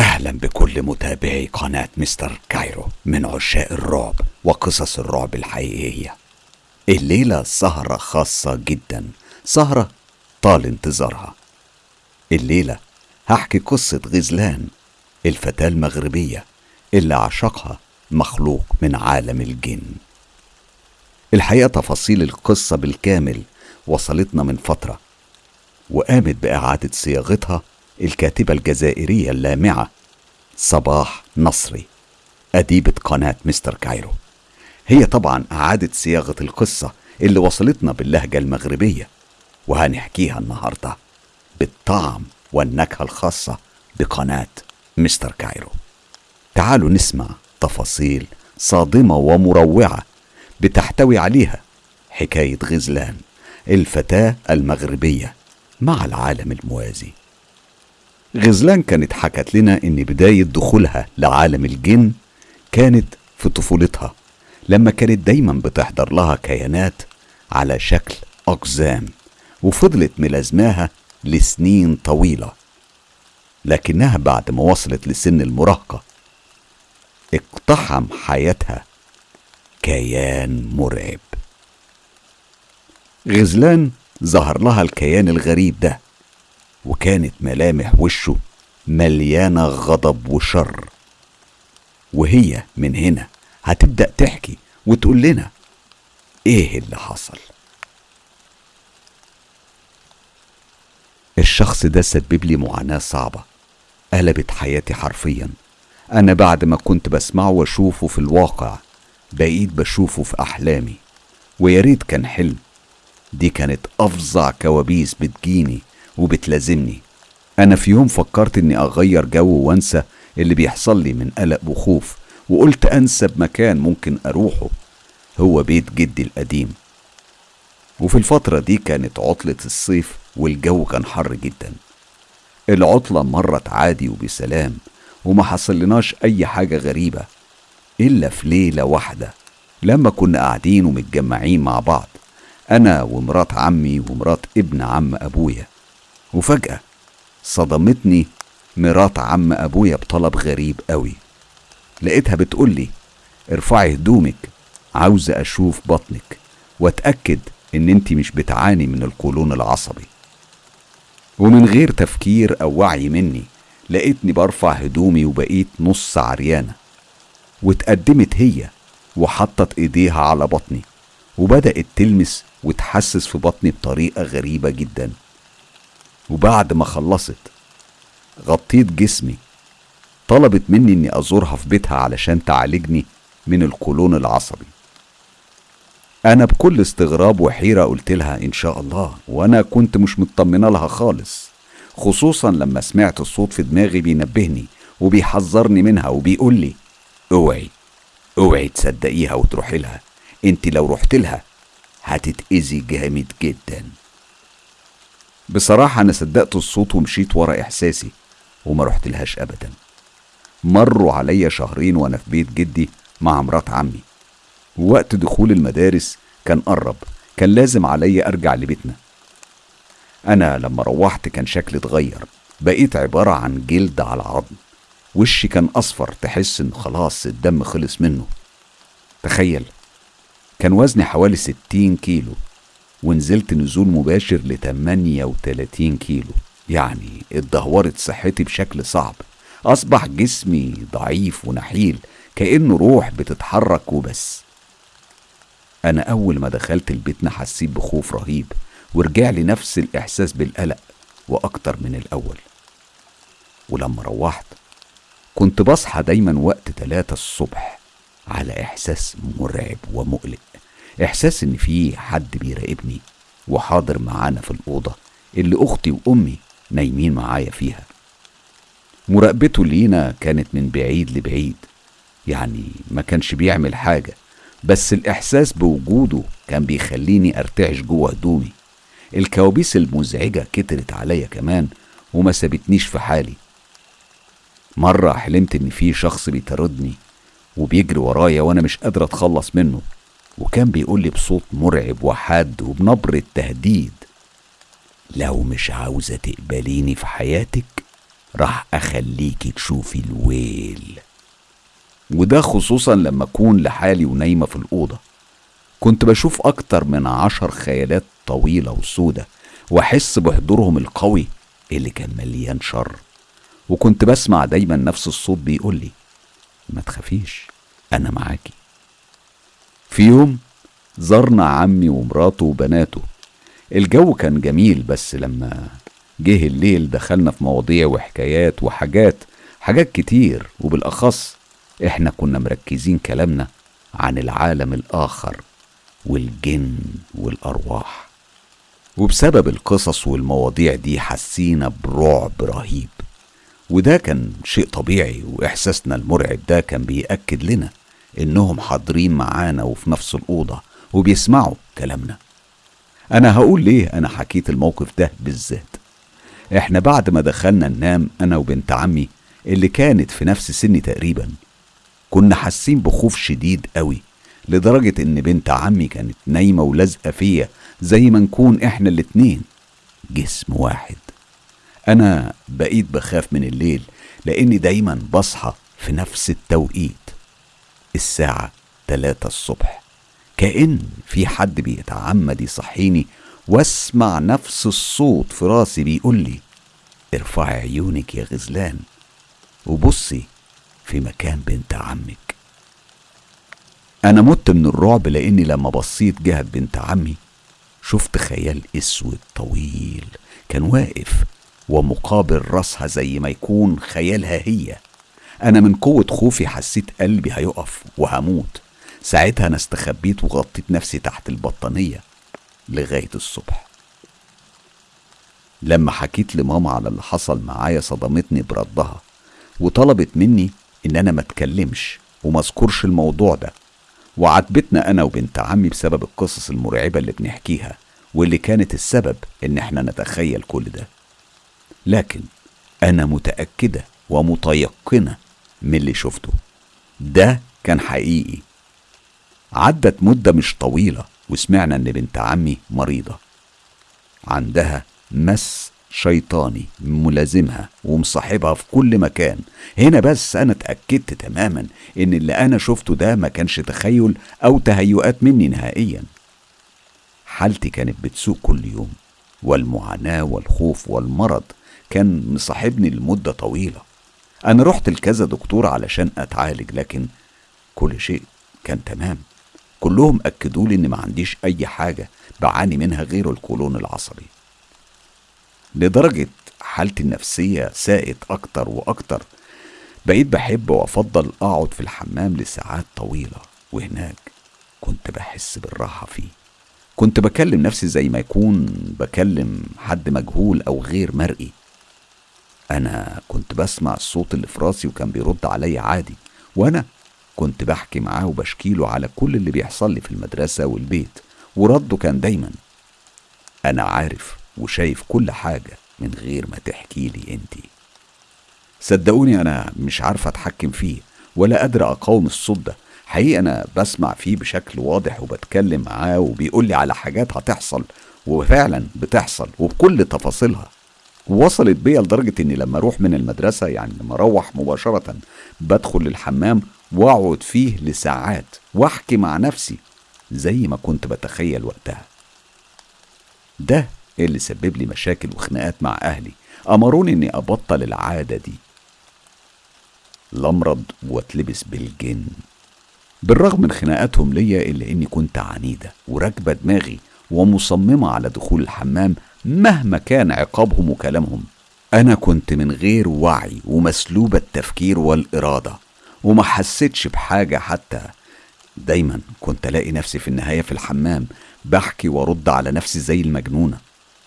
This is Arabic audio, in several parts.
أهلا بكل متابعي قناة مستر كايرو من عشاق الرعب وقصص الرعب الحقيقية. الليلة سهرة خاصة جدا سهرة طال انتظارها. الليلة هحكي قصة غزلان الفتاة المغربية اللي عشقها مخلوق من عالم الجن. الحقيقة تفاصيل القصة بالكامل وصلتنا من فترة وقامت بإعادة صياغتها الكاتبة الجزائرية اللامعة صباح نصري أديبة قناة مستر كايرو. هي طبعا أعادت صياغة القصة اللي وصلتنا باللهجة المغربية وهنحكيها النهاردة بالطعم والنكهة الخاصة بقناة مستر كايرو. تعالوا نسمع تفاصيل صادمة ومروعة بتحتوي عليها حكاية غزلان الفتاة المغربية مع العالم الموازي. غزلان كانت حكت لنا إن بداية دخولها لعالم الجن كانت في طفولتها لما كانت دايما بتحضر لها كيانات على شكل أقزام وفضلت ملازماها لسنين طويلة لكنها بعد ما وصلت لسن المراهقة اقتحم حياتها كيان مرعب. غزلان ظهر لها الكيان الغريب ده وكانت ملامح وشه مليانة غضب وشر. وهي من هنا هتبدأ تحكي وتقول لنا إيه اللي حصل. الشخص ده سبب لي معاناة صعبة قلبت حياتي حرفيا. أنا بعد ما كنت بسمعه وأشوفه في الواقع بقيت بشوفه في أحلامي. ويا ريت كان حلم دي كانت أفظع كوابيس بتجيني. وبتلازمني. أنا في يوم فكرت إني أغير جو وأنسى اللي بيحصل لي من قلق وخوف وقلت أنسب مكان ممكن أروحه. هو بيت جدي القديم. وفي الفترة دي كانت عطلة الصيف والجو كان حر جدا. العطلة مرت عادي وبسلام وما حصلناش أي حاجة غريبة إلا في ليلة واحدة لما كنا قاعدين ومتجمعين مع بعض أنا ومرات عمي ومرات ابن عم أبويا. وفجأة صدمتني مرات عم أبويا بطلب غريب قوي. لقيتها بتقولي ارفعي هدومك عاوزة أشوف بطنك وأتأكد إن أنت مش بتعاني من القولون العصبي. ومن غير تفكير أو وعي مني لقيتني برفع هدومي وبقيت نص عريانة. واتقدمت هي وحطت إيديها على بطني وبدأت تلمس وتحسس في بطني بطريقة غريبة جدا. وبعد ما خلصت غطيت جسمي. طلبت مني إني أزورها في بيتها علشان تعالجني من القولون العصبي. أنا بكل استغراب وحيرة قلت لها إن شاء الله وأنا كنت مش مطمنة لها خالص خصوصا لما سمعت الصوت في دماغي بينبهني وبيحذرني منها وبيقول لي أوعي أوعي تصدقيها وتروحي لها أنت لو رحت لها هتتأذي جامد جدا. بصراحة أنا صدقت الصوت ومشيت ورا إحساسي وما رحت لهاش أبدا. مروا عليا شهرين وأنا في بيت جدي مع مرات عمي. ووقت دخول المدارس كان قرب كان لازم عليا أرجع لبيتنا. أنا لما روحت كان شكلي اتغير بقيت عبارة عن جلد على عظم. وشي كان أصفر تحس إن خلاص الدم خلص منه. تخيل كان وزني حوالي ستين كيلو. ونزلت نزول مباشر ل 38 كيلو. يعني اتدهورت صحتي بشكل صعب. أصبح جسمي ضعيف ونحيل كأنه روح بتتحرك وبس. أنا أول ما دخلت البيتنا حسيت بخوف رهيب ورجع لي نفس الإحساس بالقلق وأكتر من الأول. ولما روحت كنت بصحى دايما وقت تلاتة الصبح على إحساس مرعب ومقلق. إحساس إن في حد بيراقبني وحاضر معانا في الأوضة اللي أختي وأمي نايمين معايا فيها. مراقبته لينا كانت من بعيد لبعيد يعني ما كانش بيعمل حاجة بس الإحساس بوجوده كان بيخليني أرتعش جوه هدومي. الكوابيس المزعجة كترت عليا كمان وما سابتنيش في حالي. مرة حلمت إن في شخص بيطاردني وبيجري ورايا وأنا مش قادر أتخلص منه. وكان بيقول لي بصوت مرعب وحاد وبنبرة تهديد لو مش عاوزة تقبليني في حياتك راح أخليكي تشوفي الويل. وده خصوصا لما أكون لحالي ونايمة في الأوضة. كنت بشوف أكتر من عشر خيالات طويلة وسودة وأحس بحضورهم القوي اللي كان مليان شر. وكنت بسمع دايما نفس الصوت بيقولي ما تخافيش أنا معاكي. في يوم زرنا عمي ومراته وبناته. الجو كان جميل بس لما جه الليل دخلنا في مواضيع وحكايات وحاجات حاجات كتير وبالأخص إحنا كنا مركزين كلامنا عن العالم الآخر والجن والأرواح. وبسبب القصص والمواضيع دي حسينا برعب رهيب. وده كان شيء طبيعي وإحساسنا المرعب ده كان بيأكد لنا إنهم حاضرين معانا وفي نفس الأوضة وبيسمعوا كلامنا. أنا هقول ليه أنا حكيت الموقف ده بالذات. إحنا بعد ما دخلنا ننام أنا وبنت عمي اللي كانت في نفس سني تقريبا كنا حاسين بخوف شديد قوي لدرجة إن بنت عمي كانت نايمة ولازقة فيا زي ما نكون إحنا الاتنين. جسم واحد. أنا بقيت بخاف من الليل لأني دايما بصحى في نفس التوقيت. الساعة تلاتة الصبح. كأن في حد بيتعمد يصحيني واسمع نفس الصوت في راسي بيقول لي ارفعي عيونك يا غزلان وبصي في مكان بنت عمك. أنا مت من الرعب لأني لما بصيت جهة بنت عمي شفت خيال أسود طويل كان واقف ومقابل راسها زي ما يكون خيالها هي. أنا من قوة خوفي حسيت قلبي هيقف وهموت. ساعتها أنا استخبيت وغطيت نفسي تحت البطانية لغاية الصبح. لما حكيت لماما على اللي حصل معايا صدمتني بردها وطلبت مني إن أنا ما اتكلمش وما اذكرش الموضوع ده. وعاتبتنا أنا وبنت عمي بسبب القصص المرعبة اللي بنحكيها واللي كانت السبب إن إحنا نتخيل كل ده. لكن أنا متأكدة ومتيقنة من اللي شفته. ده كان حقيقي. عدت مدة مش طويلة وسمعنا إن بنت عمي مريضة. عندها مس شيطاني ملازمها ومصاحبها في كل مكان. هنا بس أنا اتأكدت تماما إن اللي أنا شفته ده ما كانش تخيل أو تهيؤات مني نهائيا. حالتي كانت بتسوء كل يوم والمعاناة والخوف والمرض كان مصاحبني لمدة طويلة. أنا رحت لكذا دكتور علشان أتعالج لكن كل شيء كان تمام. كلهم أكدوا لي إن ما عنديش أي حاجة بعاني منها غير القولون العصبي. لدرجة حالتي النفسية ساءت أكتر وأكتر بقيت بحب وأفضل أقعد في الحمام لساعات طويلة وهناك كنت بحس بالراحة فيه. كنت بكلم نفسي زي ما يكون بكلم حد مجهول أو غير مرئي. أنا كنت بسمع الصوت اللي في راسي وكان بيرد عليا عادي وأنا كنت بحكي معاه وبشكيله على كل اللي بيحصل لي في المدرسة والبيت ورده كان دايما. أنا عارف وشايف كل حاجة من غير ما تحكي لي انتي صدقوني أنا مش عارفة أتحكم فيه ولا قادر أقاوم الصوت ده. حقيقة أنا بسمع فيه بشكل واضح وبتكلم معاه وبيقول لي على حاجات هتحصل وفعلا بتحصل وبكل تفاصيلها. وصلت بيا لدرجة إني لما أروح من المدرسة يعني لما أروح مباشرة بدخل الحمام وأقعد فيه لساعات وأحكي مع نفسي زي ما كنت بتخيل وقتها. ده اللي سبب لي مشاكل وخناقات مع أهلي أمروني إني أبطل العادة دي. لمرض واتلبس بالجن. بالرغم من خناقاتهم ليا إلا إني كنت عنيدة وراكبة دماغي ومصممة على دخول الحمام مهما كان عقابهم وكلامهم أنا كنت من غير وعي ومسلوب التفكير والإرادة وما حسيتش بحاجة حتى دايما كنت ألاقي نفسي في النهاية في الحمام بحكي وأرد على نفسي زي المجنونة.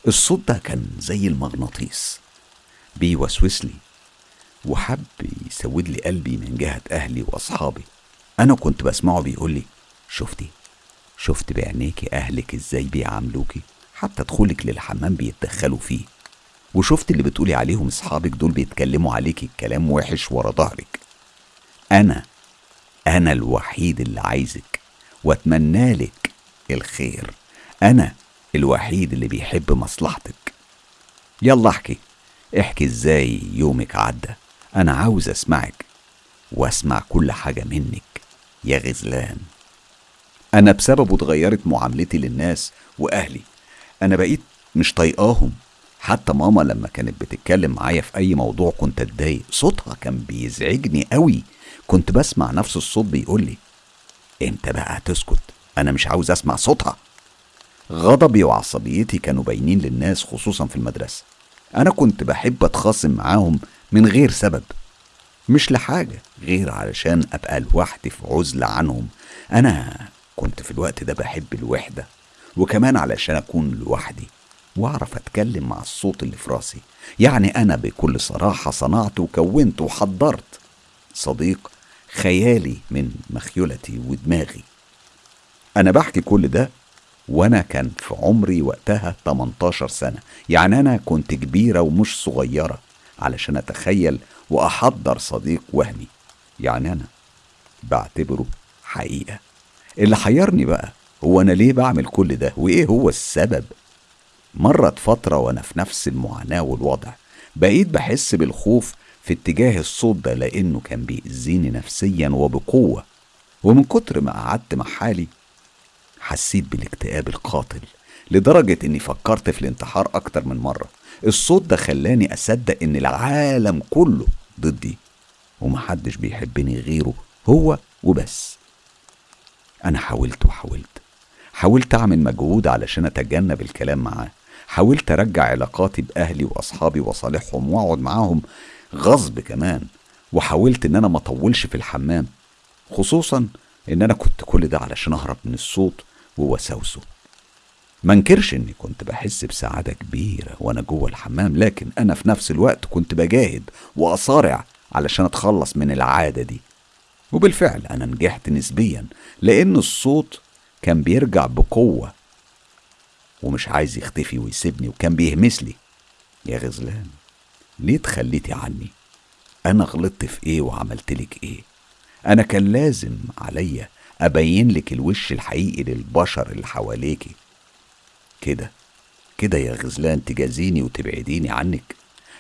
الصوت ده كان زي المغناطيس. بيوسوس لي وحب يسود لي قلبي من جهة أهلي وأصحابي. أنا كنت بسمعه بيقول لي شفتي؟ شفت بعينيكي أهلك إزاي بيعاملوكي؟ حتى دخولك للحمام بيتدخلوا فيه. وشفت اللي بتقولي عليهم أصحابك دول بيتكلموا عليكي الكلام وحش ورا ظهرك. أنا أنا الوحيد اللي عايزك وأتمنى لك الخير. أنا الوحيد اللي بيحب مصلحتك. يلا احكي. احكي إزاي يومك عدى. أنا عاوز أسمعك وأسمع كل حاجة منك يا غزلان. أنا بسببه اتغيرت معاملتي للناس وأهلي. أنا بقيت مش طايقاهم. حتى ماما لما كانت بتتكلم معايا في أي موضوع كنت أتضايق. صوتها كان بيزعجني قوي. كنت بسمع نفس الصوت بيقول لي إمتى بقى هتسكت. أنا مش عاوز أسمع صوتها. غضبي وعصبيتي كانوا باينين للناس خصوصا في المدرسة. أنا كنت بحب أتخاصم معاهم من غير سبب. مش لحاجة غير علشان أبقى لوحدي في عزلة عنهم. أنا كنت في الوقت ده بحب الوحدة. وكمان علشان أكون لوحدي وأعرف أتكلم مع الصوت اللي في راسي. يعني أنا بكل صراحة صنعت وكونت وحضرت. صديق خيالي من مخيلتي ودماغي. أنا بحكي كل ده وأنا كان في عمري وقتها 18 سنة. يعني أنا كنت كبيرة ومش صغيرة علشان أتخيل وأحضر صديق وهمي. يعني أنا بعتبره حقيقة. اللي حيرني بقى هو أنا ليه بعمل كل ده؟ وإيه هو السبب؟ مرت فترة وأنا في نفس المعاناة والوضع. بقيت بحس بالخوف في اتجاه الصوت ده لأنه كان بيأذيني نفسيا وبقوة. ومن كتر ما قعدت مع حالي حسيت بالاكتئاب القاتل لدرجة إني فكرت في الانتحار أكتر من مرة. الصوت ده خلاني أصدق إن العالم كله ضدي ومحدش بيحبني غيره هو وبس. أنا حاولت وحاولت. حاولت أعمل مجهود علشان أتجنب الكلام معاه. حاولت أرجع علاقاتي بأهلي وأصحابي وصالحهم وأقعد معاهم غصب كمان. وحاولت إن أنا ما أطولش في الحمام. خصوصا إن أنا كنت كل ده علشان أهرب من الصوت ووساوسه ما انكرش إني كنت بحس بسعادة كبيرة وأنا جوه الحمام لكن أنا في نفس الوقت كنت بجاهد وأصارع علشان أتخلص من العادة دي. وبالفعل أنا نجحت نسبيا لأن الصوت كان بيرجع بقوة ومش عايز يختفي ويسيبني وكان بيهمس لي. يا غزلان ليه تخليتي عني؟ أنا غلطت في إيه وعملت لك إيه؟ أنا كان لازم عليا أبين لك الوش الحقيقي للبشر اللي حواليكي. كده كده يا غزلان تجازيني وتبعديني عنك.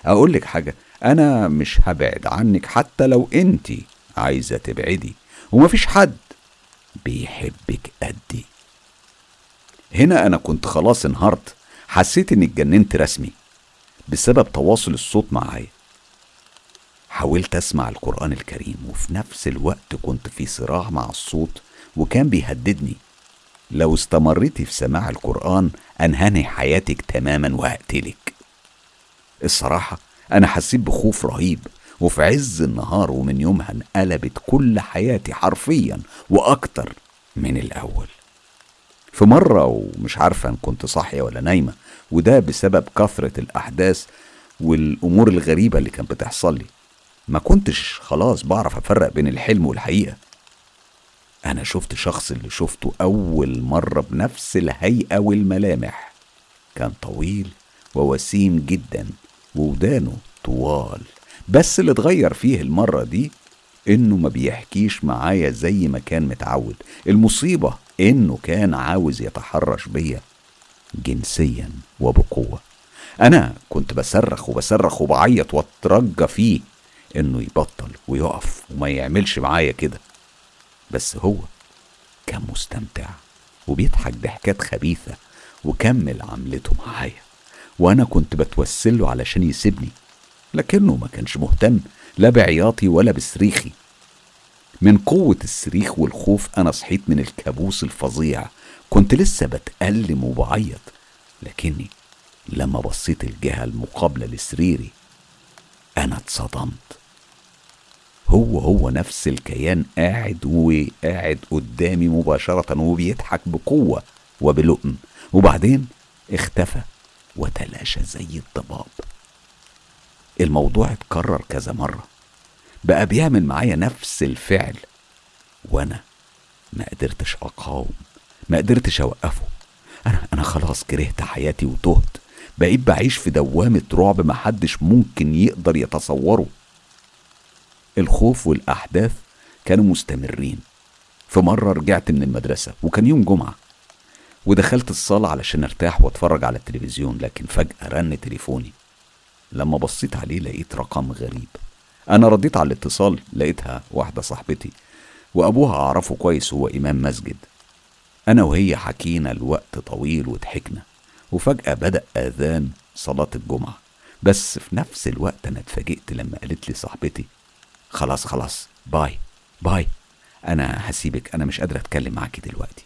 أقول لك حاجة أنا مش هبعد عنك حتى لو انت عايزة تبعدي ومفيش حد بيحبك قدي هنا أنا كنت خلاص انهارت. حسيت إني اتجننت رسمي بسبب تواصل الصوت معايا. حاولت أسمع القرآن الكريم وفي نفس الوقت كنت في صراع مع الصوت وكان بيهددني. لو استمريتي في سماع القرآن أنهني حياتك تماما وهقتلك. الصراحة أنا حسيت بخوف رهيب. وفي عز النهار ومن يومها انقلبت كل حياتي حرفيا وأكتر من الأول. في مرة ومش عارفة إن كنت صاحية ولا نايمة وده بسبب كثرة الأحداث والأمور الغريبة اللي كانت بتحصل لي ما كنتش خلاص بعرف أفرق بين الحلم والحقيقة. أنا شفت شخص اللي شفته أول مرة بنفس الهيئة والملامح. كان طويل ووسيم جدا وودانه طوال. بس اللي اتغير فيه المرة دي إنه ما بيحكيش معايا زي ما كان متعود. المصيبة إنه كان عاوز يتحرش بيا جنسيا وبقوة. أنا كنت بصرخ وبصرخ وبعيط واترجى فيه إنه يبطل ويقف وما يعملش معايا كده. بس هو كان مستمتع وبيضحك ضحكات خبيثة وكمل عملته معايا. وأنا كنت بتوسله علشان يسيبني لكنه ما كانش مهتم لا بعياطي ولا بصريخي. من قوة الصريخ والخوف أنا صحيت من الكابوس الفظيع. كنت لسه بتألم وبعيط لكني لما بصيت الجهة المقابلة لسريري أنا اتصدمت. هو هو نفس الكيان قاعد وقاعد قدامي مباشرة وبيضحك بقوة وبلؤم. وبعدين اختفى وتلاشى زي الضباب. الموضوع اتكرر كذا مرة. بقى بيعمل معايا نفس الفعل. وأنا ما قدرتش أقاوم ما قدرتش أوقفه. أنا أنا خلاص كرهت حياتي وتهت. بقيت بعيش في دوامة رعب محدش ممكن يقدر يتصوره. الخوف والأحداث كانوا مستمرين. في مرة رجعت من المدرسة وكان يوم جمعة. ودخلت الصالة علشان أرتاح وأتفرج على التلفزيون لكن فجأة رن تليفوني. لما بصيت عليه لقيت رقم غريب. أنا رديت على الاتصال لقيتها واحدة صاحبتي وأبوها أعرفه كويس هو إمام مسجد. أنا وهي حكينا الوقت طويل وضحكنا وفجأة بدأ آذان صلاة الجمعة. بس في نفس الوقت أنا اتفاجئت لما قالت لي صاحبتي خلاص خلاص bye bye أنا هسيبك أنا مش قادرة أتكلم معاكي دلوقتي.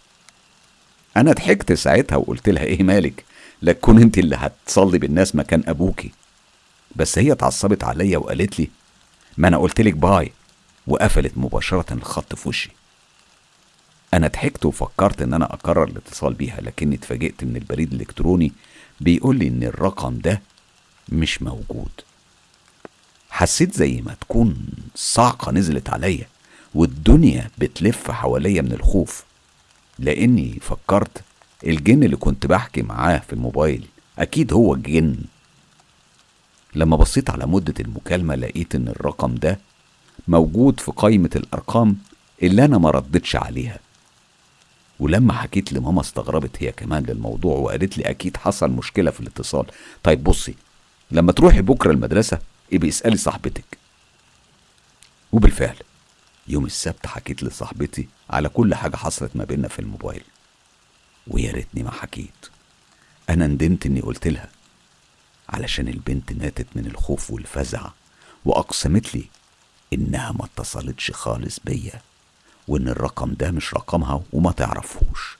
أنا ضحكت ساعتها وقلت لها إيه مالك؟ لا تكون أنت اللي هتصلي بالناس مكان أبوكي. بس هي اتعصبت عليا وقالت لي ما أنا قلت لك باي. وقفلت مباشرة الخط في وشي. أنا ضحكت وفكرت إن أنا أقرر الاتصال بيها لكني اتفاجئت من البريد الإلكتروني بيقول لي إن الرقم ده مش موجود. حسيت زي ما تكون صعقة نزلت عليا والدنيا بتلف حواليا من الخوف لأني فكرت الجن اللي كنت بحكي معاه في الموبايل أكيد هو الجن لما بصيت على مدة المكالمة لقيت إن الرقم ده موجود في قائمة الأرقام اللي أنا ما ردتش عليها. ولما حكيت لماما استغربت هي كمان للموضوع وقالت لي أكيد حصل مشكلة في الاتصال. طيب بصي لما تروحي بكرة المدرسة ابقي اسألي صاحبتك. وبالفعل يوم السبت حكيت لصاحبتي على كل حاجة حصلت ما بيننا في الموبايل. ويا ريتني ما حكيت. أنا ندمت إني قلت لها علشان البنت ماتت من الخوف والفزع وأقسمت لي إنها ما اتصلتش خالص بيا وإن الرقم ده مش رقمها وما تعرفهوش.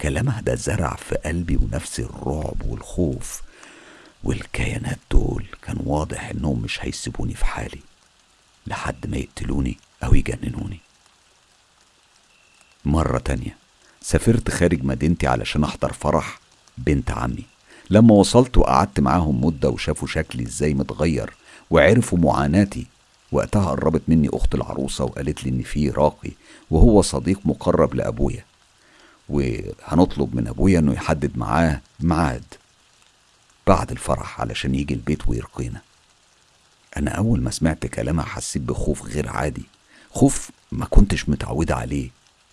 كلامها ده زرع في قلبي ونفسي الرعب والخوف والكيانات دول كان واضح إنهم مش هيسيبوني في حالي لحد ما يقتلوني أو يجننوني. مرة تانية سافرت خارج مدينتي علشان أحضر فرح بنت عمي. لما وصلت وقعدت معاهم مدة وشافوا شكلي إزاي متغير وعرفوا معاناتي وقتها قربت مني أخت العروسة وقالت لي إن في راقي وهو صديق مقرب لأبويا وهنطلب من أبويا إنه يحدد معاه ميعاد بعد الفرح علشان يجي البيت ويرقينا. أنا أول ما سمعت كلامها حسيت بخوف غير عادي خوف ما كنتش متعود عليه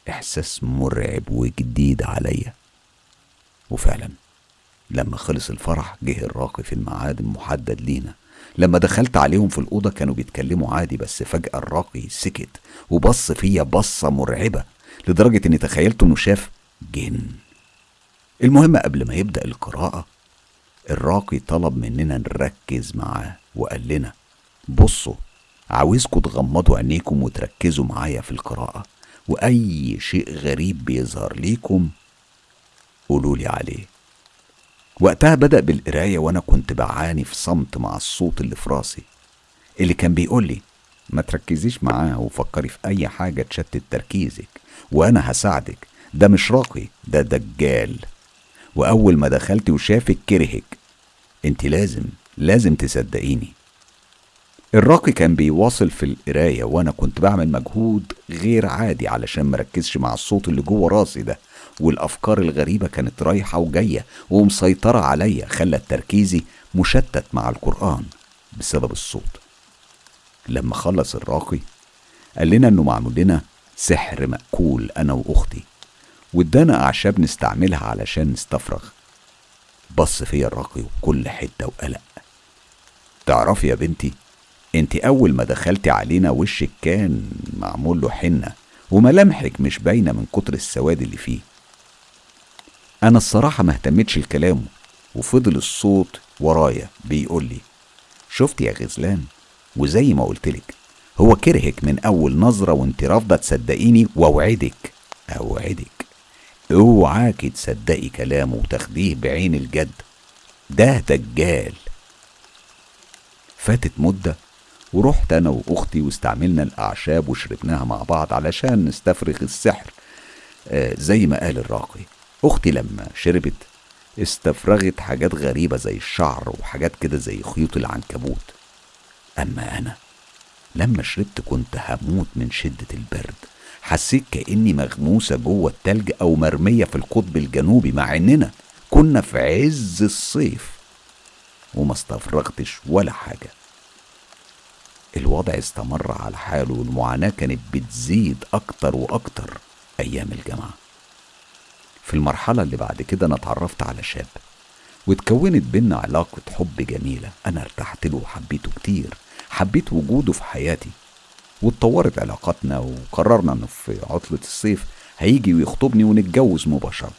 إحساس مرعب وجديد عليا. وفعلا لما خلص الفرح جه الراقي في الميعاد المحدد لينا. لما دخلت عليهم في الأوضة كانوا بيتكلموا عادي بس فجأة الراقي سكت وبص فيا بصة مرعبة لدرجة إني تخيلت إنه شاف جن. المهم قبل ما يبدأ القراءة الراقي طلب مننا نركز معاه وقال لنا بصوا عاوزكم تغمضوا عينيكم وتركزوا معايا في القراءة وأي شيء غريب بيظهر ليكم قولوا لي عليه. وقتها بدأ بالقراية وأنا كنت بعاني في صمت مع الصوت اللي في راسي. اللي كان بيقول لي ما تركزيش معاه وفكري في أي حاجة تشتت تركيزك وأنا هساعدك. ده مش راقي ده دجال. وأول ما دخلت وشافك كرهك. أنت لازم لازم تصدقيني. الراقي كان بيواصل في القراية وأنا كنت بعمل مجهود غير عادي علشان مركزش مع الصوت اللي جوه راسي ده. والأفكار الغريبة كانت رايحة وجاية ومسيطرة عليا خلت تركيزي مشتت مع القرآن بسبب الصوت. لما خلص الراقي قال لنا إنه معمول لنا سحر مأكول أنا وأختي وادانا أعشاب نستعملها علشان نستفرغ. بص فيا الراقي وكل حتة وقلق. تعرفي يا بنتي انت أول ما دخلتي علينا وشك كان معمول له حنة وملامحك مش باينة من كتر السواد اللي فيه. أنا الصراحة ما اهتمتش لكلامه وفضل الصوت ورايا بيقول لي شفت يا غزلان؟ وزي ما قلتلك هو كرهك من أول نظرة وأنت رافضة تصدقيني وأوعدك أوعدك اوعاكي تصدقي كلامه وتاخديه بعين الجد ده دجال. فاتت مدة ورحت أنا وأختي واستعملنا الأعشاب وشربناها مع بعض علشان نستفرغ السحر آه زي ما قال الراقي. أختي لما شربت استفرغت حاجات غريبة زي الشعر وحاجات كده زي خيوط العنكبوت. أما أنا لما شربت كنت هموت من شدة البرد. حسيت كأني مغموسة جوه التلج أو مرمية في القطب الجنوبي مع إننا كنا في عز الصيف وما استفرغتش ولا حاجة. الوضع استمر على حاله والمعاناة كانت بتزيد أكتر وأكتر أيام الجامعة. في المرحلة اللي بعد كده أنا اتعرفت على شاب واتكونت بينا علاقة حب جميلة أنا ارتحت له وحبيته كتير حبيت وجوده في حياتي واتطورت علاقاتنا وقررنا إنه في عطلة الصيف هيجي ويخطبني ونتجوز مباشرة.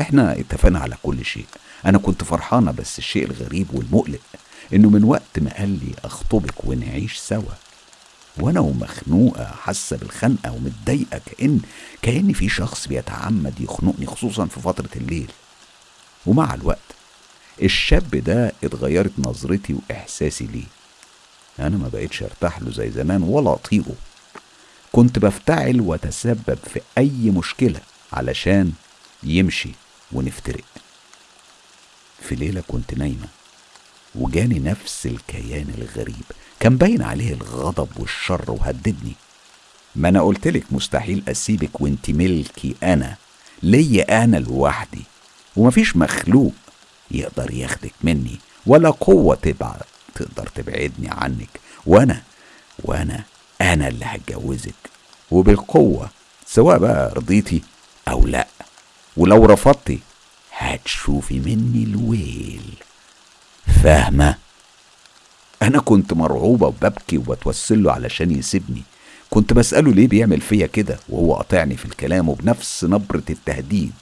إحنا اتفقنا على كل شيء أنا كنت فرحانة بس الشيء الغريب والمقلق إنه من وقت ما قال لي أخطبك ونعيش سوا. وأنا ومخنوقة حاسة بالخنقة ومتضايقة كان كأن في شخص بيتعمد يخنقني خصوصا في فترة الليل. ومع الوقت الشاب ده اتغيرت نظرتي وإحساسي ليه. أنا ما بقيتش أرتاح له زي زمان ولا أطيقه. كنت بفتعل وأتسبب في أي مشكلة علشان يمشي ونفترق. في ليلة كنت نايمة. وجاني نفس الكيان الغريب. كان باين عليه الغضب والشر وهددني. ما أنا قلتلك مستحيل أسيبك وانت ملكي أنا. ليا أنا لوحدي. ومفيش مخلوق يقدر ياخدك مني. ولا قوة تبعد تقدر تبعدني عنك. وأنا وأنا أنا اللي هتجوزك. وبالقوة سواء بقى رضيتي أو لأ. ولو رفضتي هتشوفي مني الويل. فاهمة؟ أنا كنت مرعوبة وببكي وبتوسل له علشان يسيبني. كنت بسأله ليه بيعمل فيا كده وهو قاطعني في الكلام وبنفس نبرة التهديد.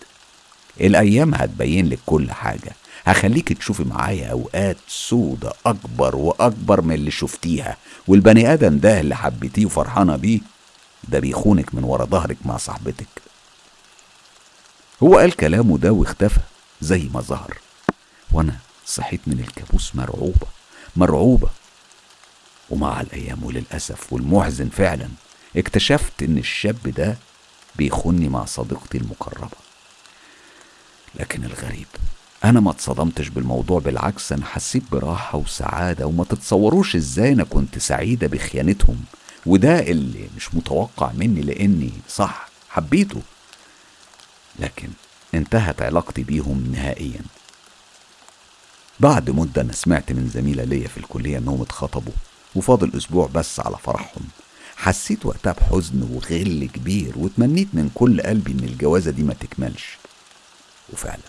الأيام هتبين لك كل حاجة. هخليك تشوفي معايا أوقات سودة أكبر وأكبر من اللي شفتيها. والبني آدم ده اللي حبيتيه وفرحانة بيه ده بيخونك من ورا ظهرك مع صاحبتك. هو قال كلامه ده واختفى زي ما ظهر. وأنا صحيت من الكابوس مرعوبة مرعوبة. ومع الأيام وللأسف والمحزن فعلا اكتشفت إن الشاب ده بيخوني مع صديقتي المقربة. لكن الغريب أنا ما اتصدمتش بالموضوع بالعكس أنا حسيت براحة وسعادة وما تتصوروش إزاي أنا كنت سعيدة بخيانتهم. وده اللي مش متوقع مني لأني صح حبيته. لكن انتهت علاقتي بيهم نهائيا. بعد مدة أنا سمعت من زميلة ليا في الكلية إنهم اتخطبوا وفاضل أسبوع بس على فرحهم. حسيت وقتها بحزن وغل كبير وتمنيت من كل قلبي إن الجوازة دي ما تكملش. وفعلا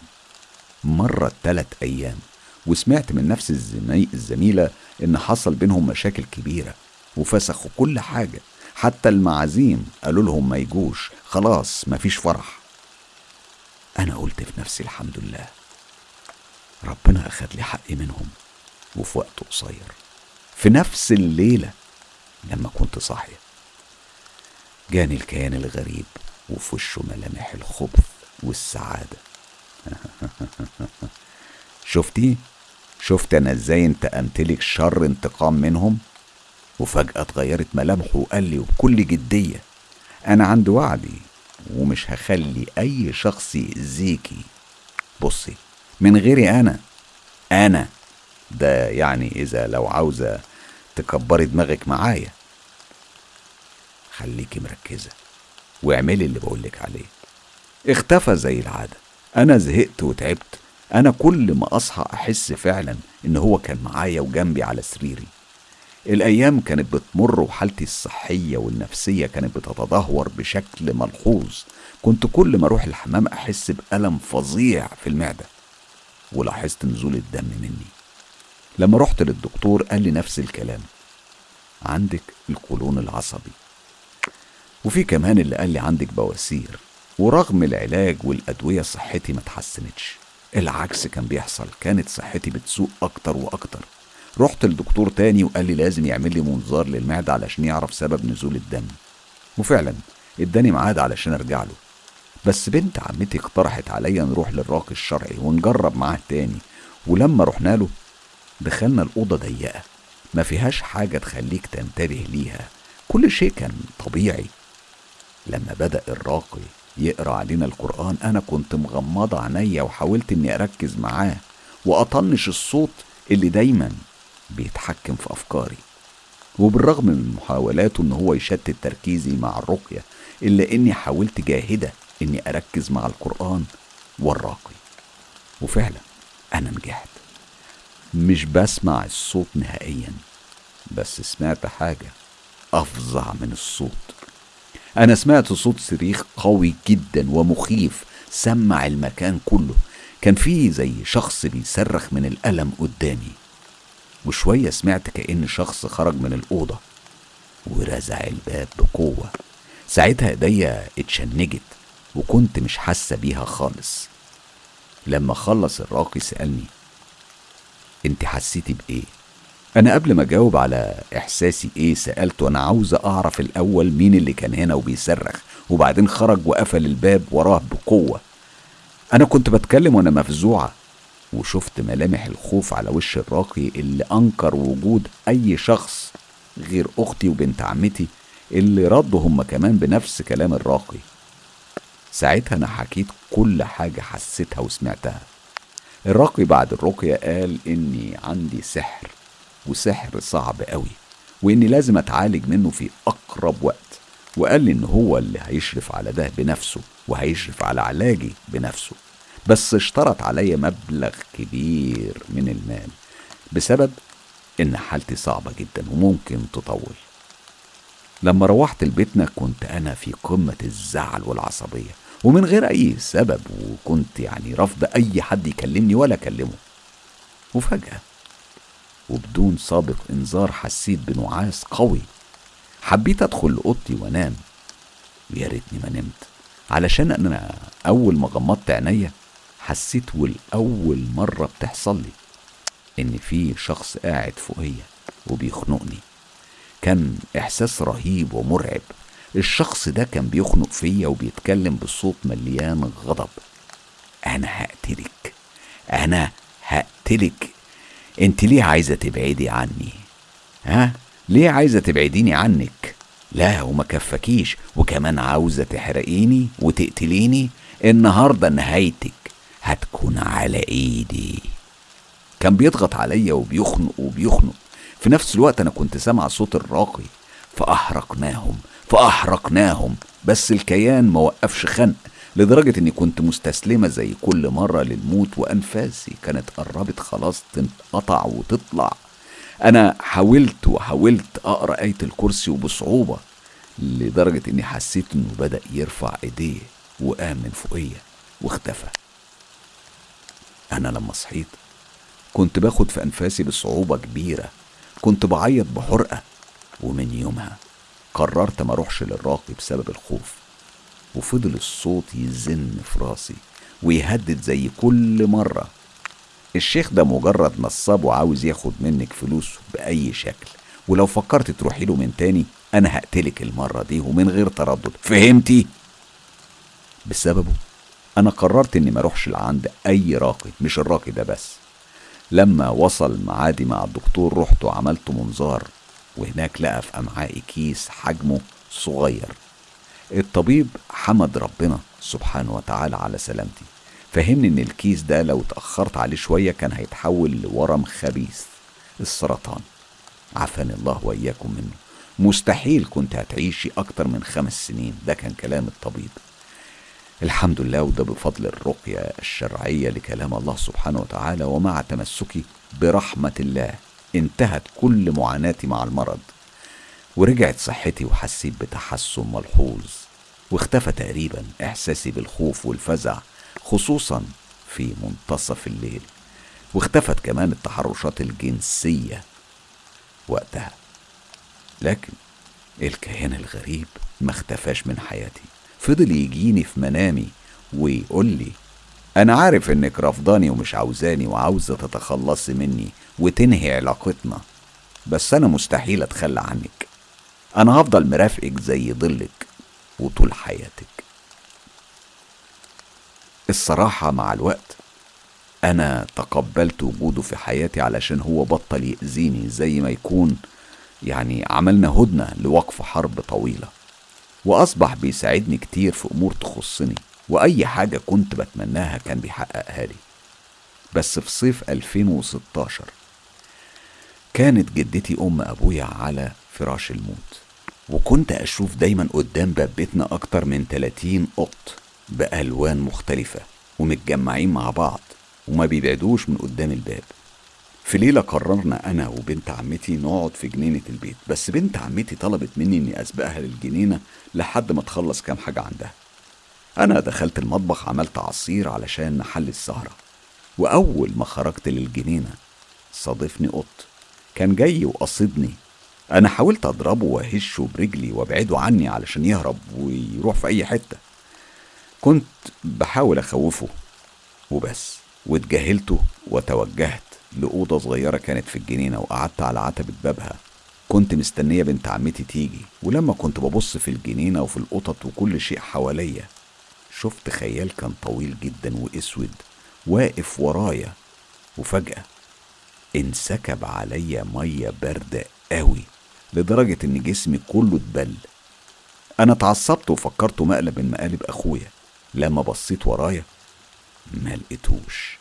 مرت تلات أيام وسمعت من نفس الزمي... الزميلة إن حصل بينهم مشاكل كبيرة وفسخوا كل حاجة. حتى المعازيم قالوا لهم ما يجوش خلاص مفيش فرح. أنا قلت في نفسي الحمد لله. ربنا أخد لي حقي منهم وفي وقت قصير. في نفس الليلة لما كنت صاحية جاني الكيان الغريب وفي وشه ملامح الخبث والسعادة. شفتي؟ شفت أنا إزاي انتقمت لك شر انتقام منهم؟ وفجأة اتغيرت ملامحه وقال لي وبكل جدية أنا عند وعدي ومش هخلي أي شخص يأذيكي. بصي من غيري أنا. أنا. ده يعني إذا لو عاوزة تكبري دماغك معايا. خليكي مركزة واعملي اللي بقولك عليه. اختفى زي العادة. أنا زهقت وتعبت. أنا كل ما أصحى أحس فعلا إن هو كان معايا وجنبي على سريري. الأيام كانت بتمر وحالتي الصحية والنفسية كانت بتتدهور بشكل ملحوظ. كنت كل ما أروح الحمام أحس بألم فظيع في المعدة. ولاحظت نزول الدم مني. لما رحت للدكتور قال لي نفس الكلام. عندك القولون العصبي. وفي كمان اللي قال لي عندك بواسير. ورغم العلاج والأدوية صحتي ما اتحسنتش. العكس كان بيحصل. كانت صحتي بتسوء أكتر وأكتر. رحت لدكتور تاني وقال لي لازم يعمل لي منظار للمعدة علشان يعرف سبب نزول الدم. وفعلا اداني ميعاد علشان أرجع له. بس بنت عمتي اقترحت عليا نروح للراقي الشرعي ونجرب معاه تاني. ولما رحنا له دخلنا الأوضة ضيقة. ما فيهاش حاجة تخليك تنتبه ليها. كل شيء كان طبيعي. لما بدأ الراقي يقرأ علينا القرآن أنا كنت مغمضة عينيا وحاولت إني أركز معاه. وأطنش الصوت اللي دايما بيتحكم في أفكاري. وبالرغم من محاولاته إن هو يشتت تركيزي مع الرقية إلا إني حاولت جاهدة إني أركز مع القرآن والراقي. وفعلا أنا نجحت. مش بسمع الصوت نهائيا بس سمعت حاجة أفظع من الصوت. أنا سمعت صوت صريخ قوي جدا ومخيف. سمع المكان كله. كان في زي شخص بيصرخ من الألم قدامي. وشوية سمعت كأن شخص خرج من الأوضة ورزع الباب بقوة. ساعتها إيديا اتشنجت. وكنت مش حاسة بيها خالص. لما خلص الراقي سألني أنت حسيتي بإيه؟ أنا قبل ما أجاوب على إحساسي إيه سألته أنا عاوزة أعرف الأول مين اللي كان هنا وبيصرخ وبعدين خرج وقفل الباب وراه بقوة. أنا كنت بتكلم وأنا مفزوعة وشفت ملامح الخوف على وش الراقي اللي أنكر وجود أي شخص غير أختي وبنت عمتي اللي ردوا هم كمان بنفس كلام الراقي. ساعتها أنا حكيت كل حاجة حسيتها وسمعتها. الراقي بعد الرقية قال إني عندي سحر وسحر صعب قوي وإني لازم أتعالج منه في أقرب وقت. وقال لي إن هو اللي هيشرف على ده بنفسه وهيشرف على علاجي بنفسه. بس اشترط عليا مبلغ كبير من المال بسبب إن حالتي صعبة جدا وممكن تطول. لما روحت لبيتنا كنت أنا في قمة الزعل والعصبية. ومن غير أي سبب وكنت يعني رافض أي حد يكلمني ولا أكلمه. وفجأة وبدون سابق إنذار حسيت بنعاس قوي. حبيت أدخل لأوضتي وأنام. ويا ريتني ما نمت. علشان أنا أول ما غمضت عينيا حسيت والأول مرة بتحصل لي. إن في شخص قاعد فوقيا وبيخنقني. كان إحساس رهيب ومرعب. الشخص ده كان بيخنق فيا وبيتكلم بصوت مليان غضب. أنا هقتلك. أنا هقتلك. أنت ليه عايزة تبعدي عني؟ ها؟ ليه عايزة تبعديني عنك؟ لا وما كفكيش. وكمان عاوزة تحرقيني وتقتليني؟ النهاردة نهايتك هتكون على إيدي. كان بيضغط عليا وبيخنق وبيخنق. في نفس الوقت أنا كنت سامع صوت الراقي فأحرقناهم. فأحرقناهم. بس الكيان ما وقفش خنق لدرجة إني كنت مستسلمة زي كل مرة للموت وأنفاسي كانت قربت خلاص تنقطع وتطلع. أنا حاولت وحاولت أقرأ آية الكرسي وبصعوبة لدرجة إني حسيت إنه بدأ يرفع إيديه وقام من فوقيا واختفى. أنا لما صحيت كنت باخد في أنفاسي بصعوبة كبيرة كنت بعيط بحرقة ومن يومها قررت ما اروحش للراقي بسبب الخوف. وفضل الصوت يزن في راسي ويهدد زي كل مرة. الشيخ ده مجرد نصاب وعاوز ياخد منك فلوس بأي شكل. ولو فكرت تروحي له من تاني أنا هقتلك المرة دي ومن غير تردد. فهمتي؟ بسببه أنا قررت إني ما أروحش لعند أي راقي مش الراقي ده بس. لما وصل معادي مع الدكتور رحت وعملت منظار. وهناك لقى في أمعائي كيس حجمه صغير. الطبيب حمد ربنا سبحانه وتعالى على سلامتي فهمني إن الكيس ده لو اتأخرت عليه شوية كان هيتحول لورم خبيث. السرطان. عافاني الله وإياكم منه. مستحيل كنت هتعيشي أكتر من خمس سنين. ده كان كلام الطبيب. الحمد لله وده بفضل الرقية الشرعية لكلام الله سبحانه وتعالى ومع تمسكي برحمة الله. انتهت كل معاناتي مع المرض ورجعت صحتي وحسيت بتحسن ملحوظ واختفى تقريبا إحساسي بالخوف والفزع خصوصا في منتصف الليل واختفت كمان التحرشات الجنسية وقتها. لكن الكيان الغريب ما اختفاش من حياتي فضل يجيني في منامي ويقول لي أنا عارف إنك رفضاني ومش عاوزاني وعاوزة تتخلصي مني وتنهي علاقتنا. بس أنا مستحيل أتخلى عنك. أنا هفضل مرافقك زي ظلك وطول حياتك. الصراحة مع الوقت أنا تقبلت وجوده في حياتي علشان هو بطل يأذيني زي ما يكون يعني عملنا هدنة لوقف حرب طويلة. وأصبح بيساعدني كتير في أمور تخصني وأي حاجة كنت بتمناها كان بيحققها لي. بس في صيف 2016 كانت جدتي أم أبويا على فراش الموت. وكنت أشوف دايما قدام باب بيتنا أكتر من 30 قط بألوان مختلفة ومتجمعين مع بعض وما بيبعدوش من قدام الباب. في ليلة قررنا أنا وبنت عمتي نقعد في جنينة البيت بس بنت عمتي طلبت مني إني أسبقها للجنينة لحد ما تخلص كام حاجة عندها. أنا دخلت المطبخ عملت عصير علشان نحل السهرة وأول ما خرجت للجنينة صادفني قط كان جاي وقصدني أنا حاولت أضربه وأهشه برجلي وأبعده عني علشان يهرب ويروح في أي حتة. كنت بحاول أخوفه وبس واتجاهلته وتوجهت لأوضة صغيرة كانت في الجنينة وقعدت على عتبة بابها. كنت مستنية بنت عمتي تيجي ولما كنت ببص في الجنينة وفي القطط وكل شيء حواليا شفت خيال كان طويل جدا وأسود واقف ورايا وفجأة انسكب عليا مية باردة قوي لدرجة إن جسمي كله اتبل. أنا اتعصبت وفكرته مقلب من مقالب أخويا. لما بصيت ورايا ما لقيتوش.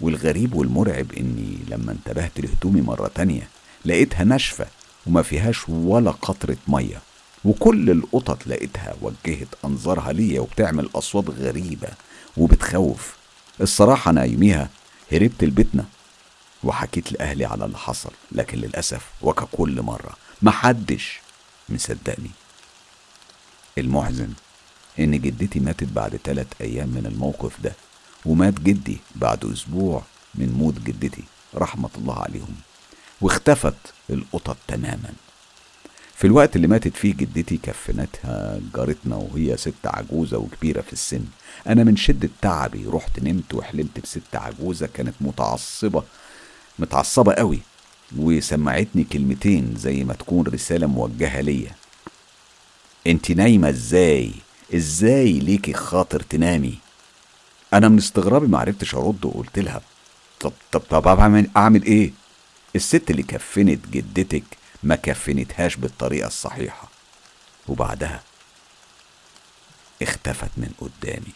والغريب والمرعب إني لما انتبهت لهدومي مرة تانية لقيتها ناشفة وما فيهاش ولا قطرة مية. وكل القطط لقيتها وجهت أنظارها ليا وبتعمل أصوات غريبة وبتخوف. الصراحة أنا يوميها هربت لبيتنا وحكيت لأهلي على اللي حصل لكن للأسف وككل مرة محدش مصدقني. المحزن إن جدتي ماتت بعد تلات أيام من الموقف ده ومات جدي بعد أسبوع من موت جدتي رحمة الله عليهم. واختفت القطط تماما. في الوقت اللي ماتت فيه جدتي كفنتها جارتنا وهي ست عجوزة وكبيرة في السن. أنا من شدة تعبي رحت نمت وحلمت بست عجوزة كانت متعصبة متعصبة قوي وسمعتني كلمتين زي ما تكون رسالة موجهة ليا. انت نايمة إزاي؟ إزاي ليكي خاطر تنامي؟ أنا من استغرابي معرفتش أرد وقلت لها طب طب طب أعمل أعمل إيه؟ الست اللي كفنت جدتك ما كفنتهاش بالطريقة الصحيحة. وبعدها اختفت من قدامي.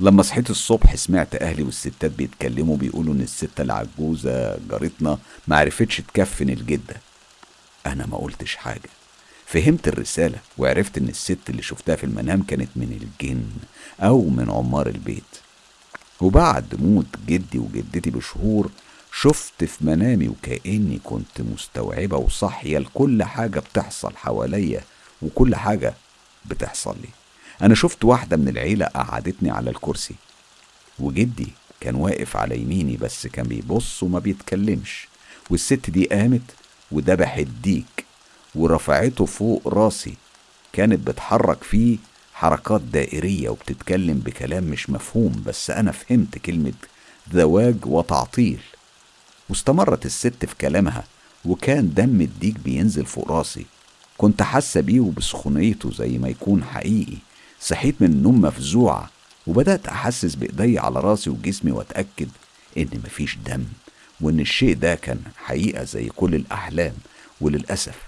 لما صحيت الصبح سمعت أهلي والستات بيتكلموا بيقولوا إن الست العجوزة جارتنا ما عرفتش تكفن الجدة. أنا ما قلتش حاجة. فهمت الرسالة وعرفت إن الست اللي شفتها في المنام كانت من الجن أو من عمار البيت. وبعد موت جدي وجدتي بشهور شفت في منامي وكأني كنت مستوعبة وصاحية لكل حاجة بتحصل حواليا وكل حاجة بتحصل لي. أنا شفت واحدة من العيلة قعدتني على الكرسي وجدي كان واقف على يميني بس كان بيبص وما بيتكلمش والست دي قامت وذبحت ديك ورفعته فوق راسي كانت بتحرك فيه حركات دائرية وبتتكلم بكلام مش مفهوم بس أنا فهمت كلمة زواج وتعطيل. واستمرت الست في كلامها وكان دم الديك بينزل فوق راسي كنت حاسة بيه وبسخونيته زي ما يكون حقيقي. صحيت من النوم مفزوعة وبدأت أحسس بإيدي على راسي وجسمي وأتأكد إن مفيش دم وإن الشيء ده كان حقيقة زي كل الأحلام وللأسف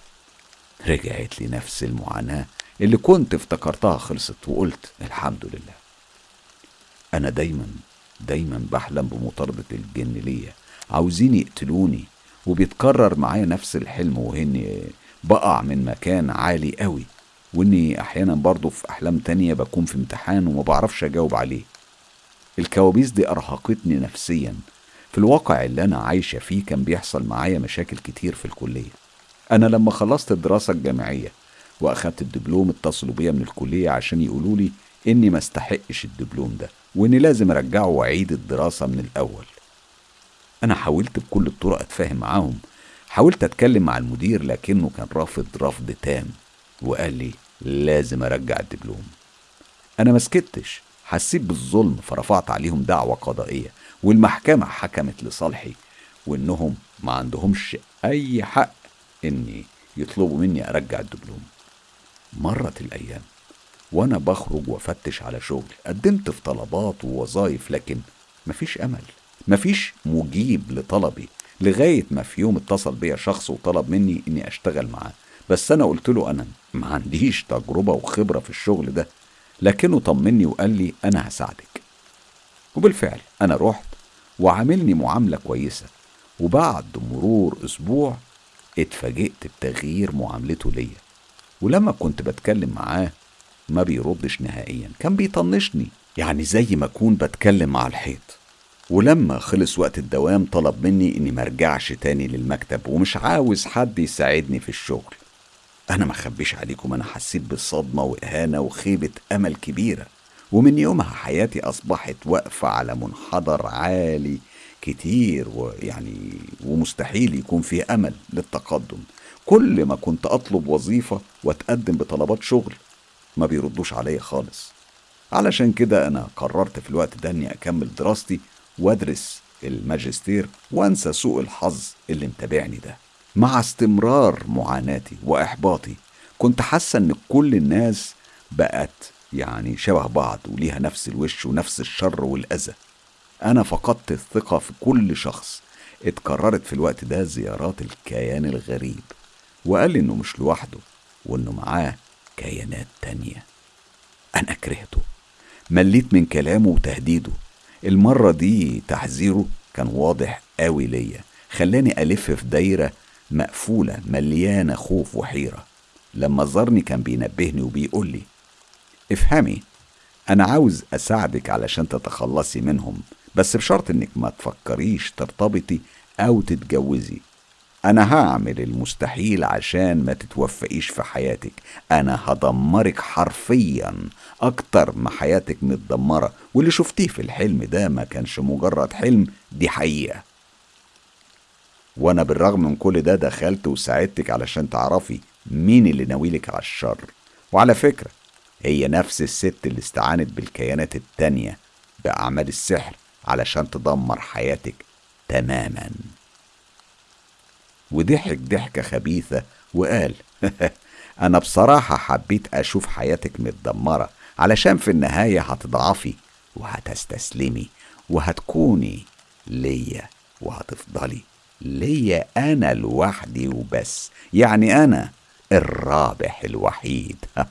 رجعت لي نفس المعاناة اللي كنت افتكرتها خلصت وقلت الحمد لله. أنا دايما دايما بحلم بمطاردة الجن ليا. عاوزين يقتلوني وبيتكرر معايا نفس الحلم وهني بقع من مكان عالي قوي. وإني أحيانا برضه في أحلام تانية بكون في امتحان وما بعرفش أجاوب عليه. الكوابيس دي أرهقتني نفسيا. في الواقع اللي أنا عايشة فيه كان بيحصل معايا مشاكل كتير في الكلية. أنا لما خلصت الدراسة الجامعية وأخدت الدبلوم اتصلوا بيا من الكلية عشان يقولوا لي إني ما استحقش الدبلوم ده وإني لازم أرجعه وأعيد الدراسة من الأول. أنا حاولت بكل الطرق أتفاهم معاهم. حاولت أتكلم مع المدير لكنه كان رافض رفض تام. وقال لي لازم أرجع الدبلوم أنا ما سكتش حسيت بالظلم فرفعت عليهم دعوة قضائية والمحكمة حكمت لصالحي وإنهم ما عندهمش أي حق إني يطلبوا مني أرجع الدبلوم مرت الأيام وأنا بخرج وأفتش على شغل قدمت في طلبات ووظائف لكن مفيش أمل مفيش مجيب لطلبي لغاية ما في يوم اتصل بيا شخص وطلب مني إني أشتغل معاه. بس أنا قلت له أنا ما عنديش تجربة وخبرة في الشغل ده لكنه طمني وقال لي أنا هساعدك. وبالفعل أنا رحت وعاملني معاملة كويسة وبعد مرور أسبوع اتفاجئت بتغيير معاملته ليا. ولما كنت بتكلم معاه ما بيردش نهائيا كان بيطنشني يعني زي ما أكون بتكلم مع الحيط. ولما خلص وقت الدوام طلب مني إني مرجعش تاني للمكتب ومش عاوز حد يساعدني في الشغل. أنا ما اخبيش عليكم أنا حسيت بصدمة وإهانة وخيبة أمل كبيرة. ومن يومها حياتي أصبحت واقفة على منحدر عالي كتير ويعني ومستحيل يكون فيه أمل للتقدم. كل ما كنت أطلب وظيفة وأتقدم بطلبات شغل ما بيردوش عليا خالص. علشان كده أنا قررت في الوقت ده إني أكمل دراستي وأدرس الماجستير وأنسى سوء الحظ اللي متابعني ده. مع استمرار معاناتي وإحباطي. كنت حاسة إن كل الناس بقت يعني شبه بعض وليها نفس الوش ونفس الشر والأذى. أنا فقدت الثقة في كل شخص. اتكررت في الوقت ده زيارات الكيان الغريب. وقال لي إنه مش لوحده وإنه معاه كيانات تانية. أنا كرهته. مليت من كلامه وتهديده. المرة دي تحذيره كان واضح قوي ليا. خلاني ألف في دايرة مقفولة مليانة خوف وحيرة. لما زارني كان بينبهني وبيقول لي افهمي أنا عاوز أساعدك علشان تتخلصي منهم بس بشرط إنك ما تفكريش ترتبطي أو تتجوزي. أنا هعمل المستحيل عشان ما تتوفقيش في حياتك. أنا هدمرك حرفيا أكتر ما حياتك متدمرة. واللي شفتيه في الحلم ده ما كانش مجرد حلم دي حقيقة. وأنا بالرغم من كل ده دخلت وساعدتك علشان تعرفي مين اللي ناويلك على الشر. وعلى فكرة هي نفس الست اللي استعانت بالكيانات التانية بأعمال السحر علشان تدمر حياتك تماما. وضحك ضحكة خبيثة وقال أنا بصراحة حبيت أشوف حياتك متدمرة علشان في النهاية هتضعفي وهتستسلمي وهتكوني ليا وهتفضلي. ليا أنا لوحدي وبس. يعني أنا الرابح الوحيد.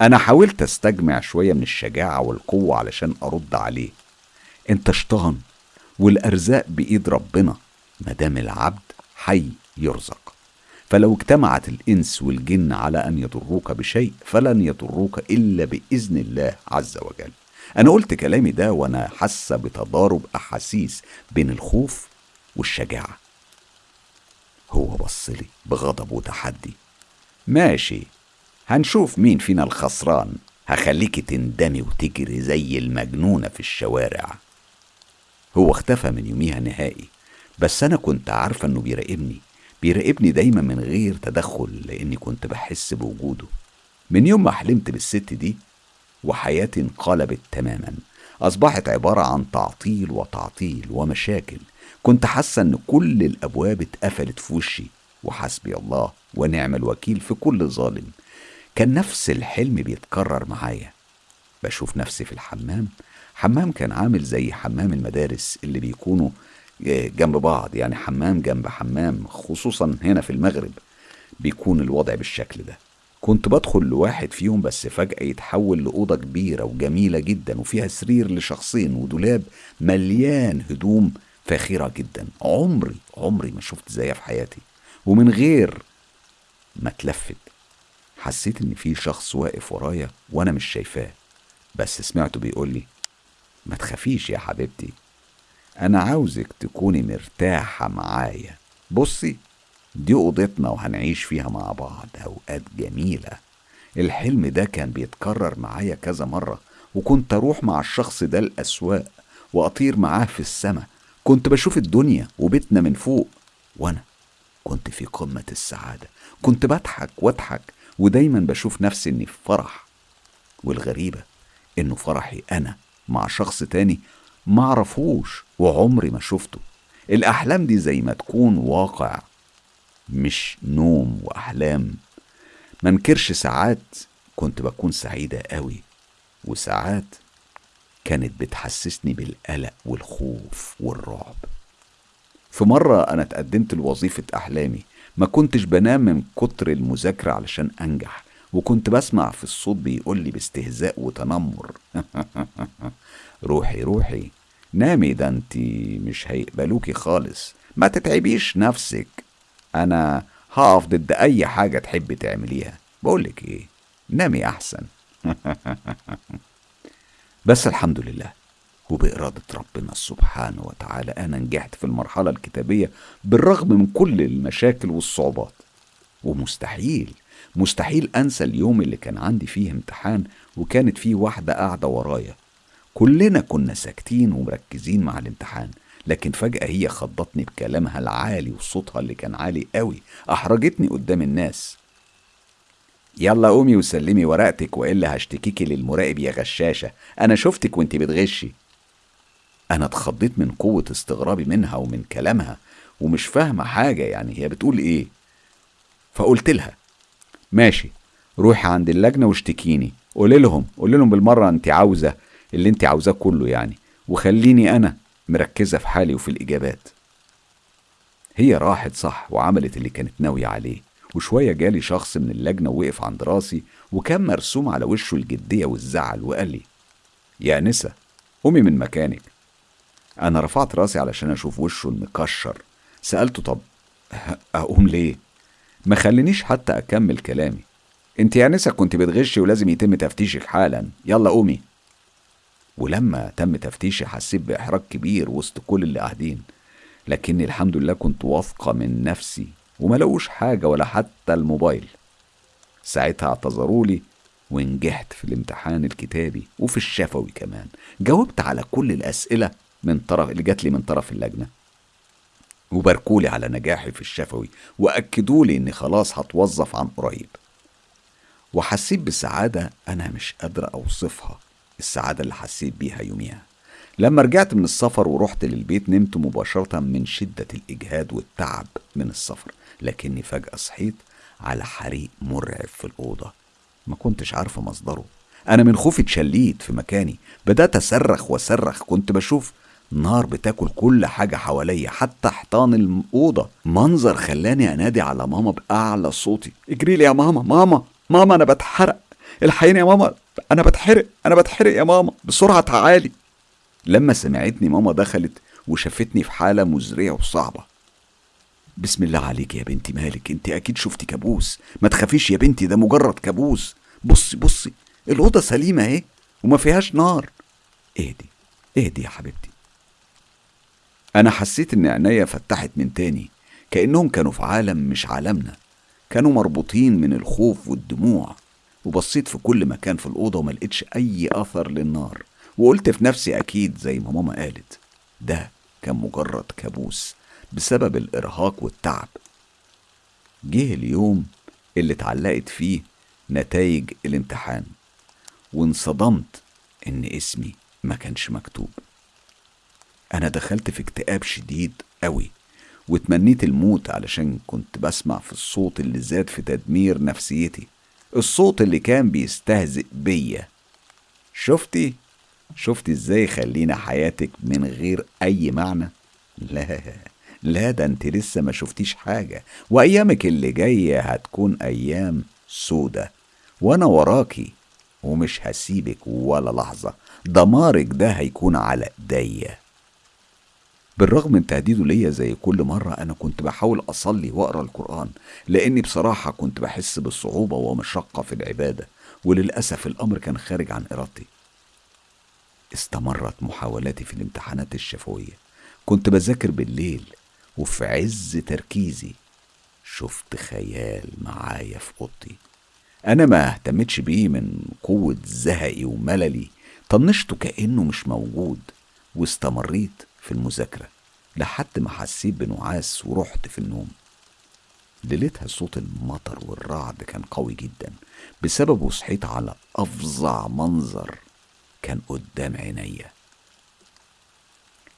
أنا حاولت أستجمع شوية من الشجاعة والقوة علشان أرد عليه. أنت شطان والأرزاق بإيد ربنا. مادام العبد حي يرزق. فلو اجتمعت الإنس والجن على أن يضروك بشيء فلن يضروك إلا بإذن الله عز وجل. أنا قلت كلامي ده وأنا حاسة بتضارب أحاسيس بين الخوف والشجاعة. هو بصلي بغضب وتحدي. ماشي هنشوف مين فينا الخسران. هخليكي تندمي وتجري زي المجنونة في الشوارع. هو اختفى من يوميها نهائي بس أنا كنت عارفة إنه بيراقبني. بيراقبني دايما من غير تدخل لأني كنت بحس بوجوده. من يوم ما حلمت بالست دي وحياتي انقلبت تماما. أصبحت عبارة عن تعطيل وتعطيل ومشاكل. كنت حاسة إن كل الأبواب اتقفلت في وشي. وحسبي الله ونعم الوكيل في كل ظالم. كان نفس الحلم بيتكرر معايا. بشوف نفسي في الحمام. حمام كان عامل زي حمام المدارس اللي بيكونوا جنب بعض. يعني حمام جنب حمام خصوصا هنا في المغرب. بيكون الوضع بالشكل ده. كنت بدخل لواحد فيهم بس فجأة يتحول لأوضة كبيرة وجميلة جدا وفيها سرير لشخصين ودولاب مليان هدوم فاخرة جدا. عمري عمري ما شفت زيها في حياتي. ومن غير ما اتلفت حسيت إن في شخص واقف ورايا وأنا مش شايفاه. بس سمعته بيقول لي ما تخافيش يا حبيبتي أنا عاوزك تكوني مرتاحة معايا. بصي دي أوضتنا وهنعيش فيها مع بعض أوقات جميلة. الحلم ده كان بيتكرر معايا كذا مرة وكنت أروح مع الشخص ده الأسواق وأطير معاه في السماء كنت بشوف الدنيا وبيتنا من فوق وأنا كنت في قمة السعادة. كنت بضحك وأضحك ودايما بشوف نفسي إني في فرح. والغريبة إنه فرحي أنا مع شخص تاني معرفوش وعمري ما شفته. الأحلام دي زي ما تكون واقع. مش نوم وأحلام. منكرش ساعات كنت بكون سعيدة قوي وساعات كانت بتحسسني بالقلق والخوف والرعب. في مرة أنا اتقدمت لوظيفة أحلامي ما كنتش بنام من كتر المذاكرة علشان أنجح وكنت بسمع في الصوت بيقول لي باستهزاء وتنمر. روحي روحي. نامي ده انت مش هيقبلوكي خالص. ما تتعبيش نفسك. أنا هقف ضد أي حاجة تحبي تعمليها. بقولك إيه نامي أحسن. بس الحمد لله وبإرادة ربنا سبحانه وتعالى أنا نجحت في المرحلة الكتابية بالرغم من كل المشاكل والصعوبات. ومستحيل مستحيل أنسى اليوم اللي كان عندي فيه امتحان وكانت فيه واحدة قاعدة ورايا. كلنا كنا ساكتين ومركزين مع الامتحان. لكن فجأة هي خضتني بكلامها العالي وصوتها اللي كان عالي قوي أحرجتني قدام الناس. يلا قومي وسلمي ورقتك وإلا هشتكيكي للمراقب يا غشاشة. أنا شفتك وأنت بتغشي. أنا اتخضيت من قوة استغرابي منها ومن كلامها ومش فاهمة حاجة يعني هي بتقول إيه. فقلت لها ماشي روحي عند اللجنة واشتكيني. قولي لهم قولي لهم بالمرة أنت عاوزة اللي أنت عاوزاه كله يعني. وخليني أنا. مركزة في حالي وفي الإجابات. هي راحت صح وعملت اللي كانت ناوية عليه وشوية جالي شخص من اللجنة وقف عند راسي وكان مرسوم على وشه الجدية والزعل وقال لي يا نسا قومي من مكانك. أنا رفعت راسي علشان أشوف وشه المكشر. سألته طب أقوم ليه؟ ما خلينيش حتى أكمل كلامي. أنت يا نسا كنت بتغشي ولازم يتم تفتيشك حالا. يلا قومي. ولما تم تفتيشي حسيت بإحراج كبير وسط كل اللي قاعدين. لكني الحمد لله كنت واثقة من نفسي وما حاجة ولا حتى الموبايل. ساعتها اعتذروا لي ونجحت في الامتحان الكتابي وفي الشفوي كمان. جاوبت على كل الأسئلة من طرف اللي جات لي من طرف اللجنة. وباركولي على نجاحي في الشفوي وأكدوا لي إني خلاص هتوظف عن قريب. وحسيت بسعادة أنا مش قادرة أوصفها. السعادة اللي حسيت بيها يوميها. لما رجعت من السفر ورحت للبيت نمت مباشرة من شدة الإجهاد والتعب من السفر لكني فجأة صحيت على حريق مرعب في الأوضة. ما كنتش عارفة مصدره. أنا من خوفي اتشليت في مكاني. بدأت أصرخ وأصرخ. كنت بشوف نار بتاكل كل حاجة حواليا حتى حيطان الأوضة. منظر خلاني أنادي على ماما بأعلى صوتي. اجري لي يا ماما ماما ماما أنا بتحرق. الحقيني يا ماما أنا بتحرق أنا بتحرق يا ماما بسرعة تعالي. لما سمعتني ماما دخلت وشافتني في حالة مزرية وصعبة. بسم الله عليك يا بنتي مالك أنت أكيد شفتي كابوس. ما تخافيش يا بنتي ده مجرد كابوس. بصي بصي الأوضة سليمة أهي وما فيهاش نار. اهدي اهدي يا حبيبتي. أنا حسيت إن عينيا فتحت من تاني كأنهم كانوا في عالم مش عالمنا. كانوا مربوطين من الخوف والدموع. وبصيت في كل مكان في الأوضة وما لقيتش أي أثر للنار. وقلت في نفسي أكيد زي ما ماما قالت ده كان مجرد كابوس بسبب الإرهاق والتعب. جه اليوم اللي اتعلقت فيه نتائج الامتحان وانصدمت إن اسمي ما كانش مكتوب. أنا دخلت في اكتئاب شديد قوي وتمنيت الموت علشان كنت بسمع في الصوت اللي زاد في تدمير نفسيتي. الصوت اللي كان بيستهزئ بيا. شفتي؟ شفتي إزاي خلينا حياتك من غير أي معنى؟ لا لا ده انت لسه ما شفتيش حاجة. وأيامك اللي جاية هتكون أيام سودة. وأنا وراكي ومش هسيبك ولا لحظة. دمارك ده هيكون على إيديا. بالرغم من تهديده ليا زي كل مرة أنا كنت بحاول أصلي وأقرأ القرآن لأني بصراحة كنت بحس بالصعوبة ومشقة في العبادة وللأسف الأمر كان خارج عن إرادتي. استمرت محاولاتي في الامتحانات الشفوية. كنت بذاكر بالليل وفي عز تركيزي شفت خيال معايا في أوضتي. أنا ما اهتمتش بيه من قوة زهقي ومللي طنشته كأنه مش موجود واستمريت في المذاكرة لحد ما حسيت بنعاس ورحت في النوم. ليلتها صوت المطر والرعد كان قوي جدا. بسببه صحيت على أفظع منظر كان قدام عينيا.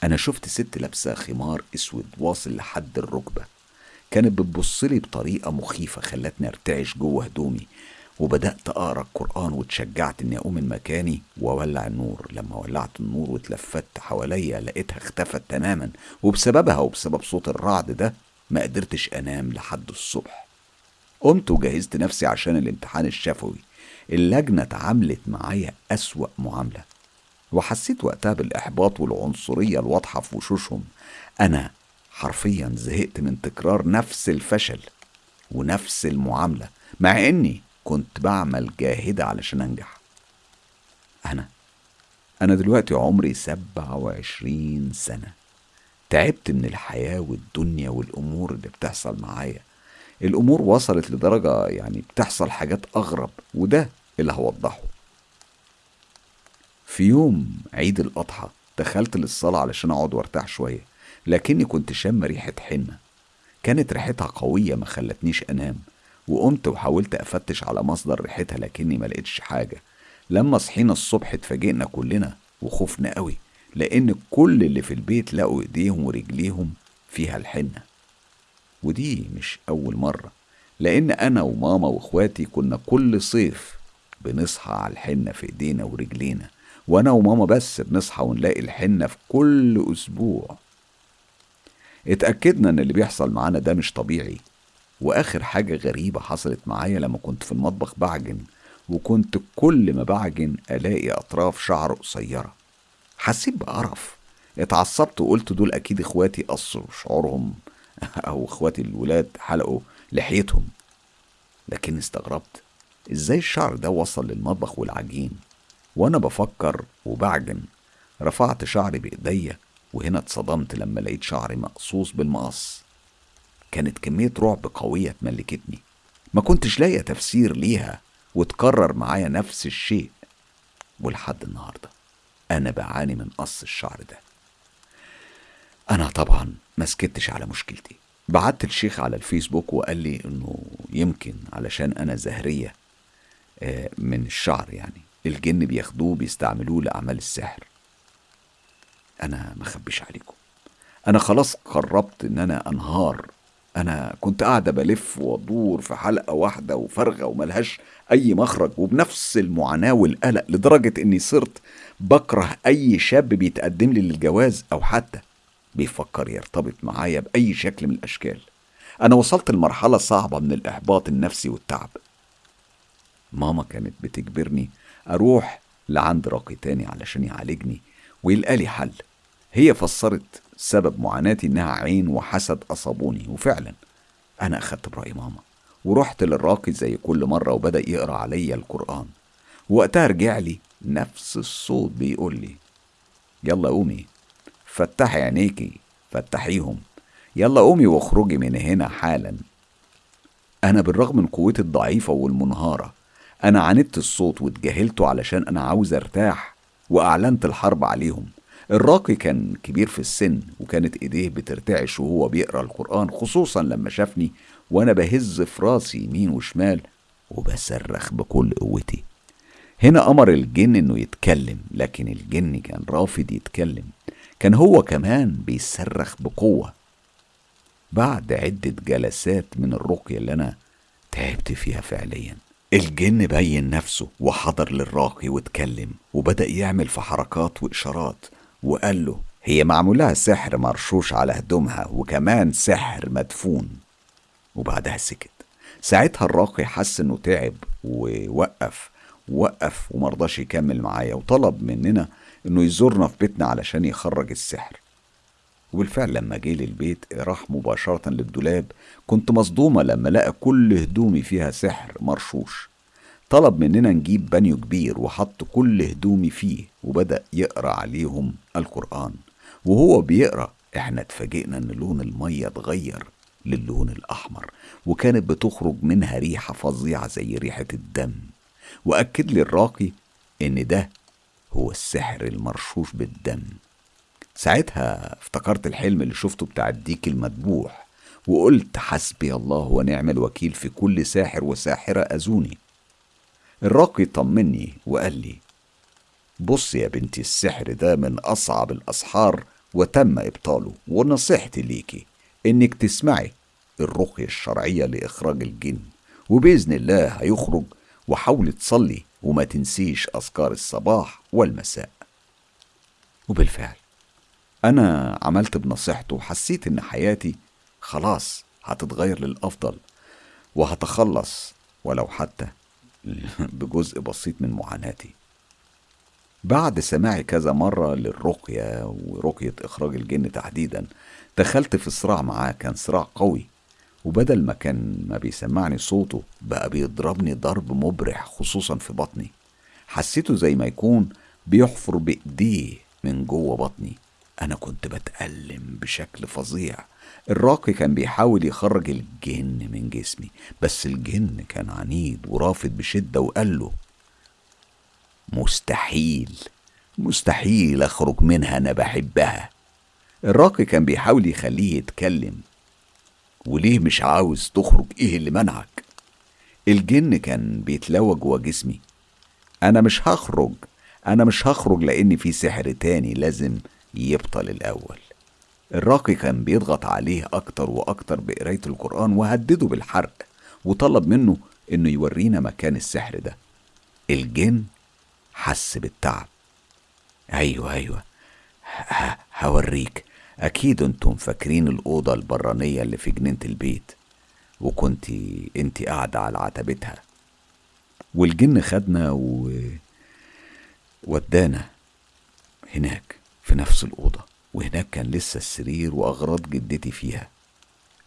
أنا شفت ست لابسة خمار أسود واصل لحد الركبة. كانت بتبصلي بطريقة مخيفة خلتني أرتعش جوه هدومي. وبدأت أقرأ القرآن واتشجعت إني أقوم من مكاني وأولع النور. لما ولعت النور واتلفت حواليا لقيتها اختفت تماما وبسببها وبسبب صوت الرعد ده ما قدرتش أنام لحد الصبح. قمت وجهزت نفسي عشان الامتحان الشفوي. اللجنة اتعاملت معايا أسوأ معاملة. وحسيت وقتها بالإحباط والعنصرية الواضحة في وشوشهم. أنا حرفيا زهقت من تكرار نفس الفشل ونفس المعاملة مع إني كنت بعمل جاهدة علشان أنجح. أنا أنا دلوقتي عمري سبعة وعشرين سنة. تعبت من الحياة والدنيا والأمور اللي بتحصل معايا. الأمور وصلت لدرجة يعني بتحصل حاجات أغرب وده اللي هوضحه. في يوم عيد الأضحى دخلت للصلاة علشان أقعد وأرتاح شوية لكني كنت شم ريحة حنة. كانت ريحتها قوية ما خلتنيش أنام. وقمت وحاولت أفتش على مصدر ريحتها لكني ما لقيتش حاجة. لما صحينا الصبح اتفاجئنا كلنا وخفنا قوي لأن كل اللي في البيت لقوا إيديهم ورجليهم فيها الحنة. ودي مش أول مرة لأن أنا وماما وإخواتي كنا كل صيف بنصحى على الحنة في إيدينا ورجلينا وأنا وماما بس بنصحى ونلاقي الحنة في كل أسبوع. اتأكدنا إن اللي بيحصل معانا ده مش طبيعي. وآخر حاجة غريبة حصلت معايا لما كنت في المطبخ بعجن وكنت كل ما بعجن ألاقي أطراف شعر قصيرة. حسيت بقرف. اتعصبت وقلت دول أكيد إخواتي قصوا شعورهم أو إخواتي الولاد حلقوا لحيتهم. لكن استغربت. إزاي الشعر ده وصل للمطبخ والعجين؟ وأنا بفكر وبعجن. رفعت شعري بإيديا وهنا اتصدمت لما لقيت شعري مقصوص بالمقص. كانت كمية رعب قوية تملكتني. ما كنتش لاقي تفسير ليها وتكرر معايا نفس الشيء. ولحد النهاردة أنا بعاني من قص الشعر ده. أنا طبعا ما سكتش على مشكلتي. بعت الشيخ على الفيسبوك وقال لي إنه يمكن علشان أنا زهرية آه، من الشعر يعني. الجن بياخدوه بيستعملوه لأعمال السحر. أنا ما أخبيش عليكم. أنا خلاص قربت إن أنا أنهار أنا كنت قاعدة بلف وأدور في حلقة واحدة وفارغة وملهاش أي مخرج وبنفس المعاناة والقلق لدرجة إني صرت بكره أي شاب بيتقدم لي للجواز أو حتى بيفكر يرتبط معايا بأي شكل من الأشكال. أنا وصلت لمرحلة صعبة من الإحباط النفسي والتعب. ماما كانت بتجبرني أروح لعند راقي تاني علشان يعالجني ويلقالي حل. هي فسرت سبب معاناتي إنها عين وحسد أصابوني. وفعلا أنا أخدت برأي ماما ورحت للراقي زي كل مرة وبدأ يقرأ عليا القرآن. وقتها رجع لي نفس الصوت بيقول لي يلا قومي فتحي عينيكي فتحيهم. يلا قومي واخرجي من هنا حالا. أنا بالرغم من قوتي الضعيفة والمنهارة أنا عاندت الصوت واتجاهلته علشان أنا عاوز أرتاح وأعلنت الحرب عليهم. الراقي كان كبير في السن وكانت إيديه بترتعش وهو بيقرأ القرآن خصوصا لما شافني وأنا بهز في راسي يمين وشمال وبصرخ بكل قوتي. هنا أمر الجن إنه يتكلم لكن الجن كان رافض يتكلم. كان هو كمان بيصرخ بقوة. بعد عدة جلسات من الرقية اللي أنا تعبت فيها فعليا الجن بين نفسه وحضر للراقي واتكلم وبدأ يعمل في حركات وإشارات. وقال له هي معمولها سحر مرشوش على هدومها وكمان سحر مدفون. وبعدها سكت. ساعتها الراقي حس انه تعب ووقف وقف ومرضاش يكمل معايا وطلب مننا إنه يزورنا في بيتنا علشان يخرج السحر. وبالفعل لما جه للبيت راح مباشرة للدولاب كنت مصدومة لما لقى كل هدومي فيها سحر مرشوش. طلب مننا نجيب بانيو كبير وحط كل هدومي فيه وبدأ يقرأ عليهم القرآن. وهو بيقرأ إحنا اتفاجئنا إن لون المية اتغير للون الأحمر وكانت بتخرج منها ريحة فظيعة زي ريحة الدم. وأكد لي الراقي إن ده هو السحر المرشوش بالدم. ساعتها افتكرت الحلم اللي شفته بتاع الديك المذبوح وقلت حسبي الله ونعم الوكيل في كل ساحر وساحرة أذوني. الراقي طمني وقال لي بص يا بنتي السحر ده من أصعب الأسحار وتم إبطاله ونصيحتي ليكي إنك تسمعي الرقية الشرعية لإخراج الجن وبإذن الله هيخرج وحاولي تصلي وما تنسيش أذكار الصباح والمساء. وبالفعل أنا عملت بنصيحته وحسيت إن حياتي خلاص هتتغير للأفضل وهتخلص ولو حتى بجزء بسيط من معاناتي. بعد سماعي كذا مرة للرقية ورقية إخراج الجن تحديدا دخلت في صراع معاه كان صراع قوي. وبدل ما كان ما بيسمعني صوته بقى بيضربني ضرب مبرح خصوصا في بطني. حسيته زي ما يكون بيحفر بإيديه من جوه بطني. أنا كنت بتألم بشكل فظيع. الراقي كان بيحاول يخرج الجن من جسمي بس الجن كان عنيد ورافض بشدة وقال له مستحيل مستحيل أخرج منها أنا بحبها. الراقي كان بيحاول يخليه يتكلم وليه مش عاوز تخرج؟ إيه اللي منعك؟ الجن كان بيتلوى جوا جسمي أنا مش هخرج أنا مش هخرج لأن في سحر تاني لازم يبطل الأول. الراقي كان بيضغط عليه أكتر وأكتر بقراية القرآن وهدده بالحرق وطلب منه إنه يورينا مكان السحر ده. الجن حس بالتعب. أيوة أيوة. هوريك. أكيد أنتم فاكرين الأوضة البرانية اللي في جنينة البيت وكنتي انت قاعدة على عتبتها. والجن خدنا و ودانا هناك في نفس الأوضة. وهناك كان لسه السرير وأغراض جدتي فيها.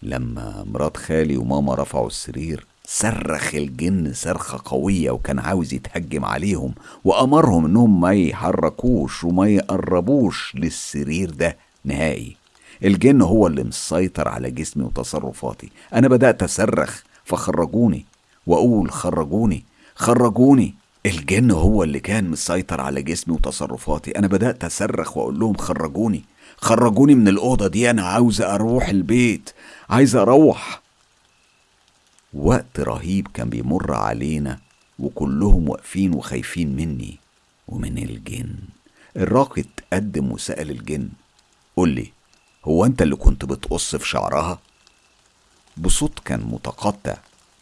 لما مرات خالي وماما رفعوا السرير صرخ الجن صرخة قوية وكان عاوز يتهجم عليهم وأمرهم إنهم ما يحركوش وما يقربوش للسرير ده نهائي. الجن هو اللي مسيطر على جسمي وتصرفاتي. أنا بدأت أصرخ فخرجوني. وأقول خرجوني خرجوني. الجن هو اللي كان مسيطر على جسمي وتصرفاتي. أنا بدأت أصرخ وأقول لهم خرجوني. خرجوني من الأوضة دي أنا عاوز أروح البيت عايز أروح. وقت رهيب كان بيمر علينا وكلهم واقفين وخايفين مني. ومن الجن. الراقي اتقدم وسأل الجن قول لي هو أنت اللي كنت بتقص في شعرها؟ بصوت كان متقطع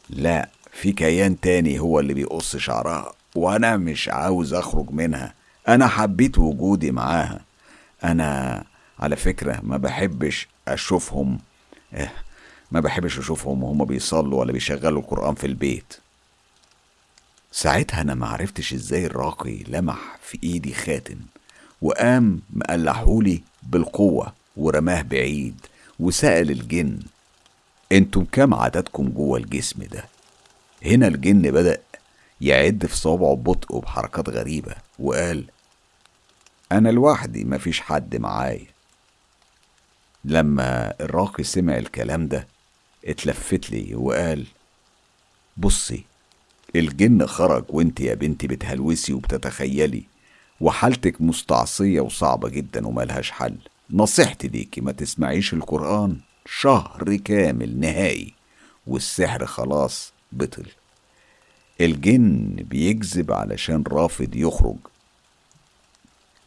لا في كيان تاني هو اللي بيقص شعرها وأنا مش عاوز أخرج منها أنا حبيت وجودي معاها. أنا على فكرة ما بحبش أشوفهم آه ما بحبش أشوفهم وهم بيصلوا ولا بيشغلوا القرآن في البيت. ساعتها أنا معرفتش إزاي الراقي لمح في إيدي خاتم وقام مقلحولي بالقوة ورماه بعيد وسأل الجن أنتم كام عددكم جوه الجسم ده؟ هنا الجن بدأ يعد في صوابعه ببطء وبحركات غريبة وقال أنا لوحدي مفيش حد معايا. لما الراقي سمع الكلام ده اتلفت لي وقال بصي الجن خرج وانت يا بنتي بتهلوسي وبتتخيلي وحالتك مستعصية وصعبة جدا وملهاش حل. نصيحتي ليكي ما تسمعيش القرآن. شهر كامل نهائي والسحر خلاص بطل. الجن بيكذب علشان رافض يخرج.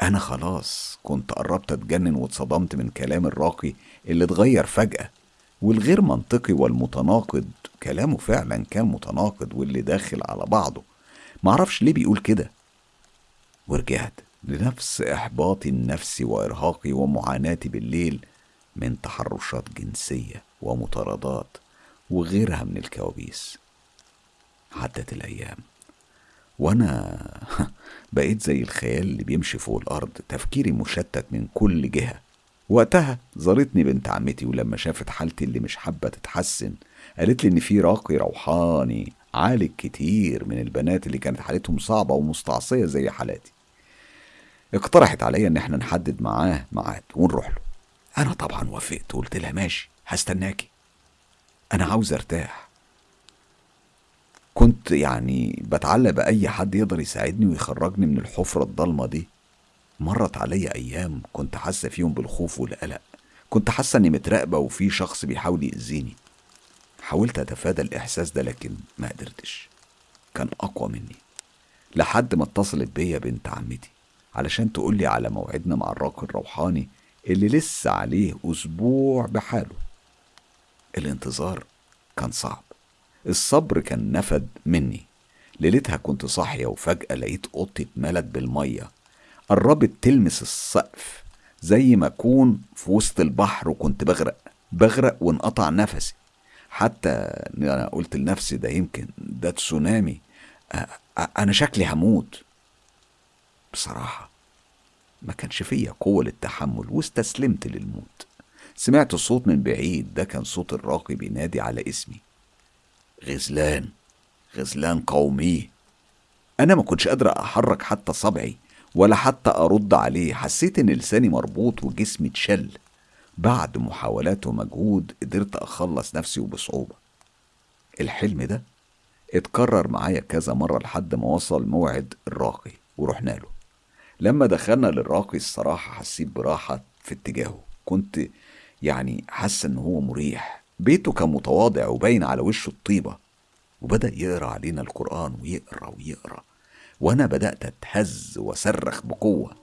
أنا خلاص كنت قربت أتجنن واتصدمت من كلام الراقي اللي اتغير فجأة والغير منطقي والمتناقض كلامه فعلا كان متناقض واللي داخل على بعضه. معرفش ليه بيقول كده. ورجعت لنفس إحباطي النفسي وإرهاقي ومعاناتي بالليل من تحرشات جنسية ومطاردات وغيرها من الكوابيس. عدت الأيام. وأنا بقيت زي الخيال اللي بيمشي فوق الأرض تفكيري مشتت من كل جهة. وقتها زارتني بنت عمتي ولما شافت حالتي اللي مش حابة تتحسن قالت لي إن في راقي روحاني عالج كتير من البنات اللي كانت حالتهم صعبة ومستعصية زي حالاتي. اقترحت عليا إن إحنا نحدد معاه ميعاد ونروح له. أنا طبعا وافقت وقلت لها ماشي هستناكي. أنا عاوز أرتاح. كنت يعني بتعلق بأي حد يقدر يساعدني ويخرجني من الحفرة الضلمة دي. مرت عليا أيام كنت حاسة فيهم بالخوف والقلق. كنت حاسة إني متراقبة وفي شخص بيحاول يأذيني. حاولت أتفادى الإحساس ده لكن ما قدرتش. كان أقوى مني. لحد ما اتصلت بيا بنت عمتي علشان تقولي على موعدنا مع الراقي الروحاني اللي لسه عليه أسبوع بحاله. الانتظار كان صعب. الصبر كان نفد مني. ليلتها كنت صاحية وفجأة لقيت أوضتي اتملت بالمية. قربت تلمس السقف. زي ما أكون في وسط البحر وكنت بغرق. بغرق وانقطع نفسي. حتى أنا قلت لنفسي ده يمكن ده تسونامي. أنا شكلي هموت. بصراحة ما كانش فيا قوة للتحمل واستسلمت للموت. سمعت صوت من بعيد. ده كان صوت الراقي بينادي على اسمي. غزلان. غزلان قومي. أنا ما كنتش قادر أحرك حتى صبعي ولا حتى أرد عليه. حسيت إن لساني مربوط وجسمي اتشل. بعد محاولات ومجهود قدرت أخلص نفسي وبصعوبة. الحلم ده اتكرر معايا كذا مرة لحد ما وصل موعد الراقي ورحنا له. لما دخلنا للراقي الصراحة حسيت براحة في اتجاهه. كنت يعني حاسة إن هو مريح. بيته كان متواضع وباين على وشه الطيبة. وبدأ يقرأ علينا القرآن ويقرأ ويقرأ. وأنا بدأت أتهز وأصرخ بقوة.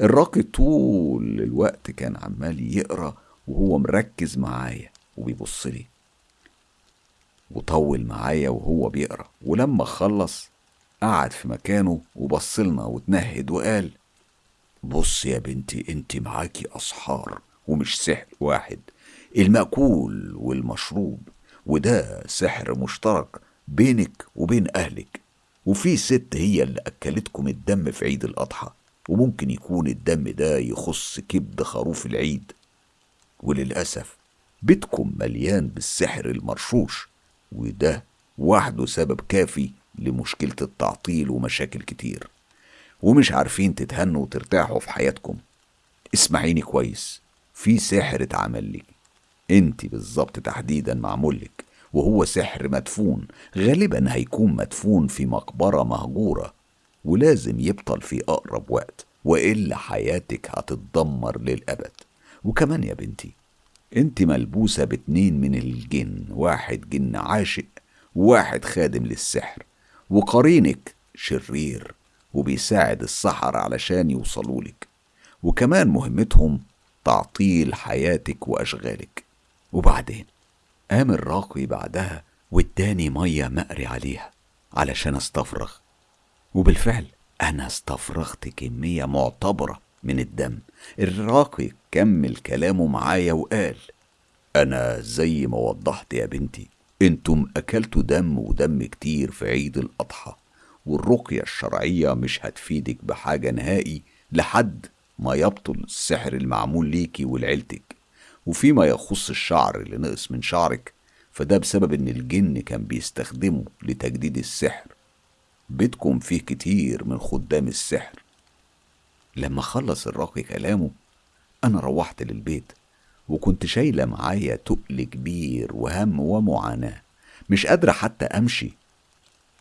الراقي طول الوقت كان عمال يقرأ وهو مركز معايا وبيبص لي. وطول معايا وهو بيقرأ. ولما خلص قعد في مكانه وبصلنا وتنهد وقال بص يا بنتي أنت معاكي أسحار ومش سحر واحد. المأكول والمشروب وده سحر مشترك بينك وبين أهلك. وفي ست هي اللي أكلتكم الدم في عيد الأضحى وممكن يكون الدم ده يخص كبد خروف العيد. وللأسف بيتكم مليان بالسحر المرشوش وده وحده سبب كافي لمشكلة التعطيل ومشاكل كتير. ومش عارفين تتهنوا وترتاحوا في حياتكم. اسمعيني كويس في سحر اتعمل لك. انت بالظبط تحديدا معمول لك وهو سحر مدفون غالبا هيكون مدفون في مقبرة مهجورة ولازم يبطل في أقرب وقت وإلا حياتك هتتدمر للأبد. وكمان يا بنتي انت ملبوسة باتنين من الجن واحد جن عاشق وواحد خادم للسحر وقرينك شرير وبيساعد السحر علشان يوصلولك وكمان مهمتهم تعطيل حياتك وأشغالك. وبعدين قام الراقي بعدها واداني مية مقري عليها علشان استفرغ. وبالفعل أنا استفرغت كمية معتبرة من الدم. الراقي كمل كلامه معايا وقال أنا زي ما وضحت يا بنتي أنتم أكلتوا دم ودم كتير في عيد الأضحى والرقية الشرعية مش هتفيدك بحاجة نهائي لحد ما يبطل السحر المعمول ليكي ولعيلتك. وفيما يخص الشعر اللي نقص من شعرك فده بسبب إن الجن كان بيستخدمه لتجديد السحر. بيتكم فيه كتير من خدام السحر. لما خلص الراقي كلامه أنا روحت للبيت وكنت شايلة معايا تقل كبير وهم ومعاناة مش قادرة حتى أمشي.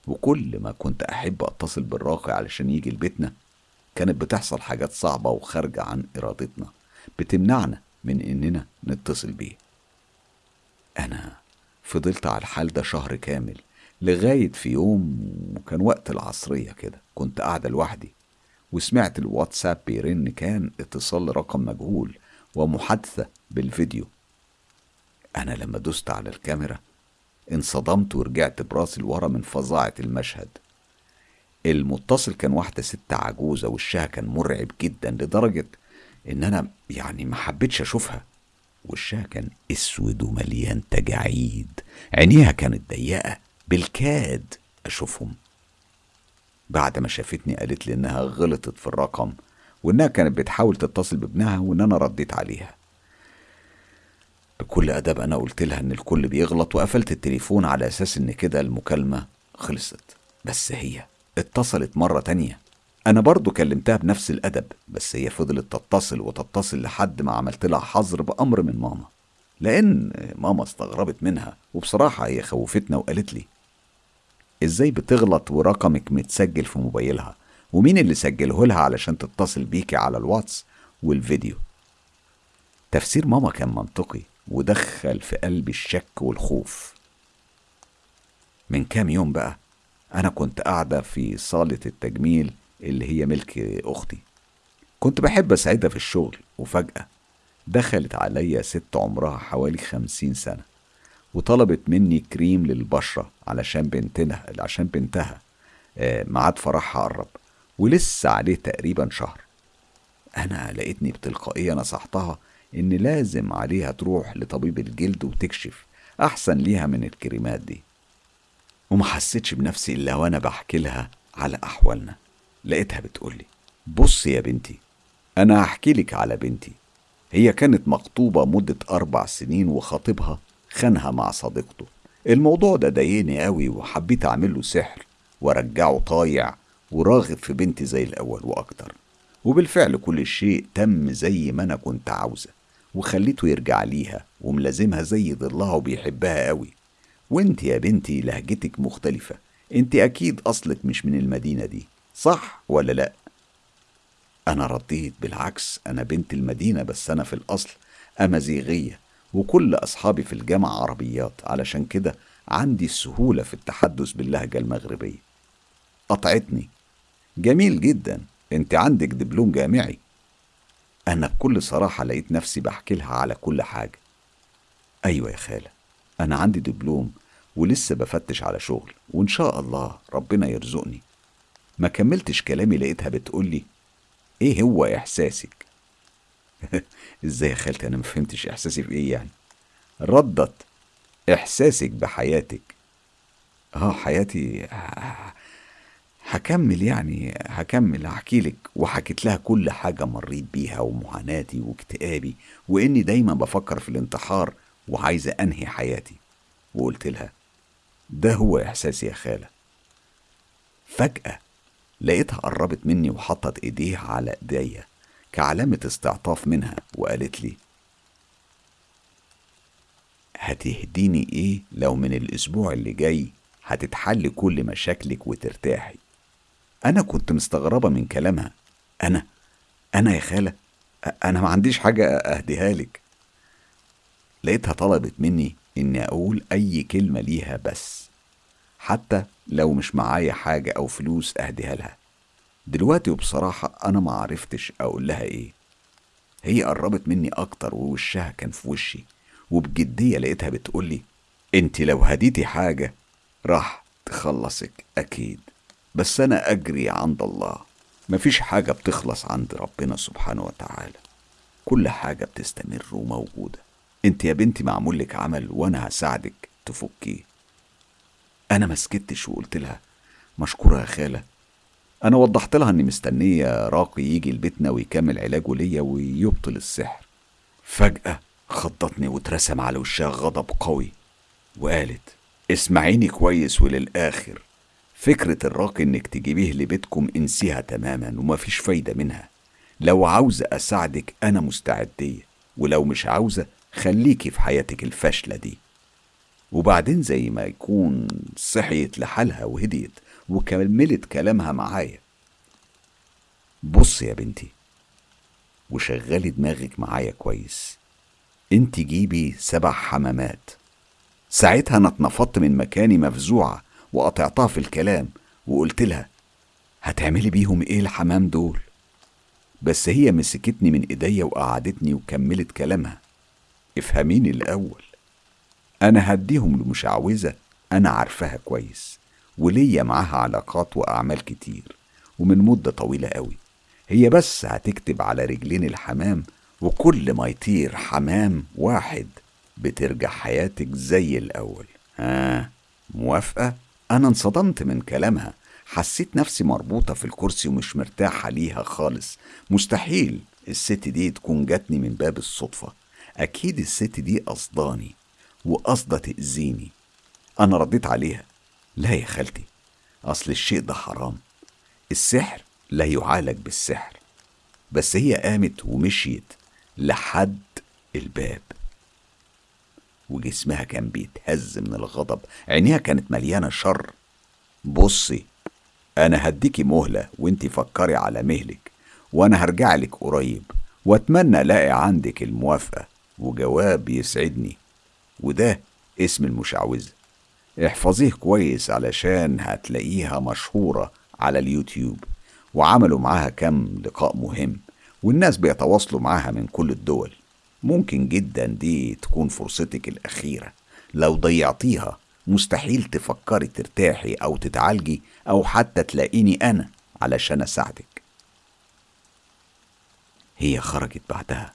وكل ما كنت أحب أتصل بالراقي علشان يجي لبيتنا كانت بتحصل حاجات صعبة وخارجة عن إرادتنا بتمنعنا من إننا نتصل بيه. أنا فضلت على الحال ده شهر كامل لغاية في يوم وكان وقت العصرية كده كنت قاعدة لوحدي وسمعت الواتساب بيرن كان اتصال رقم مجهول ومحادثة بالفيديو. أنا لما دست على الكاميرا انصدمت ورجعت براسي لورا من فظاعة المشهد. المتصل كان واحدة ست عجوزة وشها كان مرعب جدا لدرجة إن أنا يعني ما حبيتش أشوفها. وشها كان أسود ومليان تجاعيد. عينيها كانت ضيقة بالكاد أشوفهم. بعد ما شافتني قالت لي إنها غلطت في الرقم وإنها كانت بتحاول تتصل بابنها وإن أنا رديت عليها. بكل أدب أنا قلت لها إن الكل بيغلط وقفلت التليفون على أساس إن كده المكالمة خلصت. بس هي اتصلت مرة تانية. أنا برضو كلمتها بنفس الأدب بس هي فضلت تتصل وتتصل لحد ما عملت لها حظر بأمر من ماما. لأن ماما استغربت منها وبصراحة هي خوفتنا وقالت لي إزاي بتغلط ورقمك متسجل في موبايلها؟ ومين اللي سجله لها علشان تتصل بيكي على الواتس والفيديو؟ تفسير ماما كان منطقي ودخل في قلبي الشك والخوف. من كام يوم بقى أنا كنت قاعدة في صالة التجميل اللي هي ملك أختي. كنت بحب أساعدها في الشغل وفجأة دخلت عليا ست عمرها حوالي خمسين سنة وطلبت مني كريم للبشرة علشان بنتها عشان بنتها آه، ميعاد فرحها قرب ولسه عليه تقريبا شهر. أنا لقيتني بتلقائية نصحتها إن لازم عليها تروح لطبيب الجلد وتكشف أحسن ليها من الكريمات دي. وما حسيتش بنفسي إلا وأنا بحكي لها على أحوالنا. لقيتها بتقولي بص يا بنتي أنا هحكي لك على بنتي. هي كانت مخطوبة مدة أربع سنين وخطيبها خانها مع صديقته. الموضوع ده ضايقني قوي وحبيت أعمله سحر وأرجعه طايع وراغب في بنتي زي الأول وأكتر. وبالفعل كل شيء تم زي ما أنا كنت عاوزة وخليته يرجع ليها وملازمها زي ضلها وبيحبها قوي. وأنت يا بنتي لهجتك مختلفة. أنت أكيد أصلك مش من المدينة دي. صح ولا لأ؟ أنا رديت بالعكس أنا بنت المدينة بس أنا في الأصل أمازيغية وكل أصحابي في الجامعة عربيات. علشان كده عندي السهولة في التحدث باللهجة المغربية. قطعتني. جميل جدا. أنت عندك دبلوم جامعي. أنا بكل صراحة لقيت نفسي بحكي لها على كل حاجة. أيوة يا خالة أنا عندي دبلوم ولسه بفتش على شغل وإن شاء الله ربنا يرزقني. ما كملتش كلامي لقيتها بتقولي إيه هو إحساسك؟ إزاي يا خالتي؟ أنا مفهمتش إحساسي في إيه يعني؟ ردت إحساسك بحياتك. آه حياتي هكمل يعني هكمل هحكي لك. وحكيت لها كل حاجة مريت بيها ومعاناتي واكتئابي وإني دايما بفكر في الانتحار وعايزة أنهي حياتي. وقلت لها ده هو إحساسي يا خالة. فجأة لقيتها قربت مني وحطت إيديها على إيديا كعلامة استعطاف منها وقالت لي هتهديني إيه لو من الأسبوع اللي جاي هتتحل كل مشاكلك وترتاحي؟ أنا كنت مستغربة من كلامها. أنا أنا يا خالة أنا ما عنديش حاجة أهديها لك. لقيتها طلبت مني إني أقول أي كلمة ليها بس حتى لو مش معايا حاجة أو فلوس أهديها لها. دلوقتي وبصراحة أنا ما عرفتش أقول لها إيه. هي قربت مني أكتر ووشها كان في وشي وبجدية لقيتها بتقولي انت لو هديتي حاجة راح تخلصك أكيد بس أنا أجري عند الله. مفيش حاجة بتخلص عند ربنا سبحانه وتعالى. كل حاجة بتستمر وموجودة. أنت يا بنتي معمول لك عمل وأنا هساعدك تفكيه. أنا ما سكتش وقلت لها مشكورة يا خالة أنا وضحت لها إني مستنية راقي يجي لبيتنا ويكمل علاجه ليا ويبطل السحر. فجأة خضتني واترسم على وشها غضب قوي وقالت اسمعيني كويس وللآخر فكرة الراقي إنك تجيبيه لبيتكم انسيها تماما ومفيش فايدة منها. لو عاوزة أساعدك أنا مستعدية ولو مش عاوزة خليكي في حياتك الفاشلة دي. وبعدين زي ما يكون صحيت لحالها وهديت وكملت كلامها معايا. بص يا بنتي وشغلي دماغك معايا كويس. انت جيبي سبع حمامات. ساعتها أنا اتنفضت من مكاني مفزوعة وقطعتها في الكلام وقلت لها هتعملي بيهم إيه الحمام دول؟ بس هي مسكتني من ايديا وقعدتني وكملت كلامها. افهميني الأول. أنا هديهم لمشعوذة أنا عارفاها كويس وليا معاها علاقات وأعمال كتير ومن مدة طويلة قوي. هي بس هتكتب على رجلين الحمام وكل ما يطير حمام واحد بترجع حياتك زي الأول. ها موافقة؟ أنا انصدمت من كلامها. حسيت نفسي مربوطة في الكرسي ومش مرتاحة ليها خالص. مستحيل الست دي تكون جاتني من باب الصدفة. أكيد الست دي قصداني. وقصدة تأذيني أنا رديت عليها. لا يا خالتي أصل الشيء ده حرام. السحر لا يعالج بالسحر. بس هي قامت ومشيت لحد الباب. وجسمها كان بيتهز من الغضب. عينيها كانت مليانة شر. بصي أنا هديكي مهلة وانتي فكري على مهلك وأنا هرجع لك قريب. وأتمنى ألاقي عندك الموافقة. وجواب يسعدني. وده اسم المشعوذة. احفظيه كويس علشان هتلاقيها مشهورة على اليوتيوب. وعملوا معاها كم لقاء مهم والناس بيتواصلوا معاها من كل الدول. ممكن جدا دي تكون فرصتك الأخيرة. لو ضيعتيها مستحيل تفكري ترتاحي أو تتعالجي أو حتى تلاقيني أنا علشان أساعدك. هي خرجت بعدها.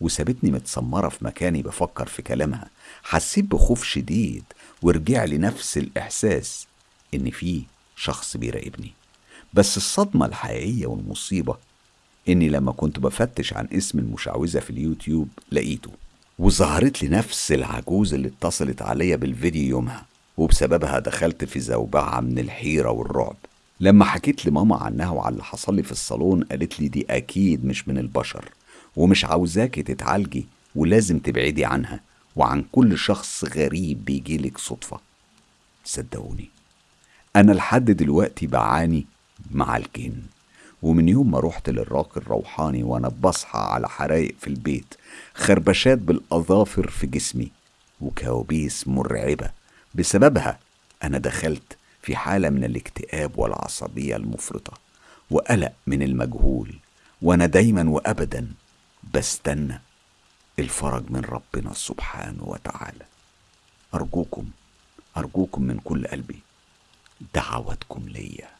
وسابتني متسمرة في مكاني بفكر في كلامها. حسيت بخوف شديد ورجع لي نفس الإحساس إن في شخص بيراقبني. بس الصدمة الحقيقية والمصيبة إني لما كنت بفتش عن اسم المشعوذة في اليوتيوب لقيته وظهرت لي نفس العجوز اللي اتصلت عليا بالفيديو يومها وبسببها دخلت في زوبعة من الحيرة والرعب. لما حكيت لماما عنها وعلى اللي حصل لي في الصالون قالت لي دي أكيد مش من البشر. ومش عاوزاكي تتعالجي ولازم تبعدي عنها وعن كل شخص غريب بيجيلك صدفة. صدقوني أنا لحد دلوقتي بعاني مع الجن ومن يوم ما رحت للراقي الروحاني وأنا بصحى على حرايق في البيت خربشات بالأظافر في جسمي وكوابيس مرعبة. بسببها أنا دخلت في حالة من الاكتئاب والعصبية المفرطة وقلق من المجهول وأنا دايما وابدا بستنى الفرج من ربنا سبحانه وتعالى. أرجوكم أرجوكم من كل قلبي دعواتكم ليا.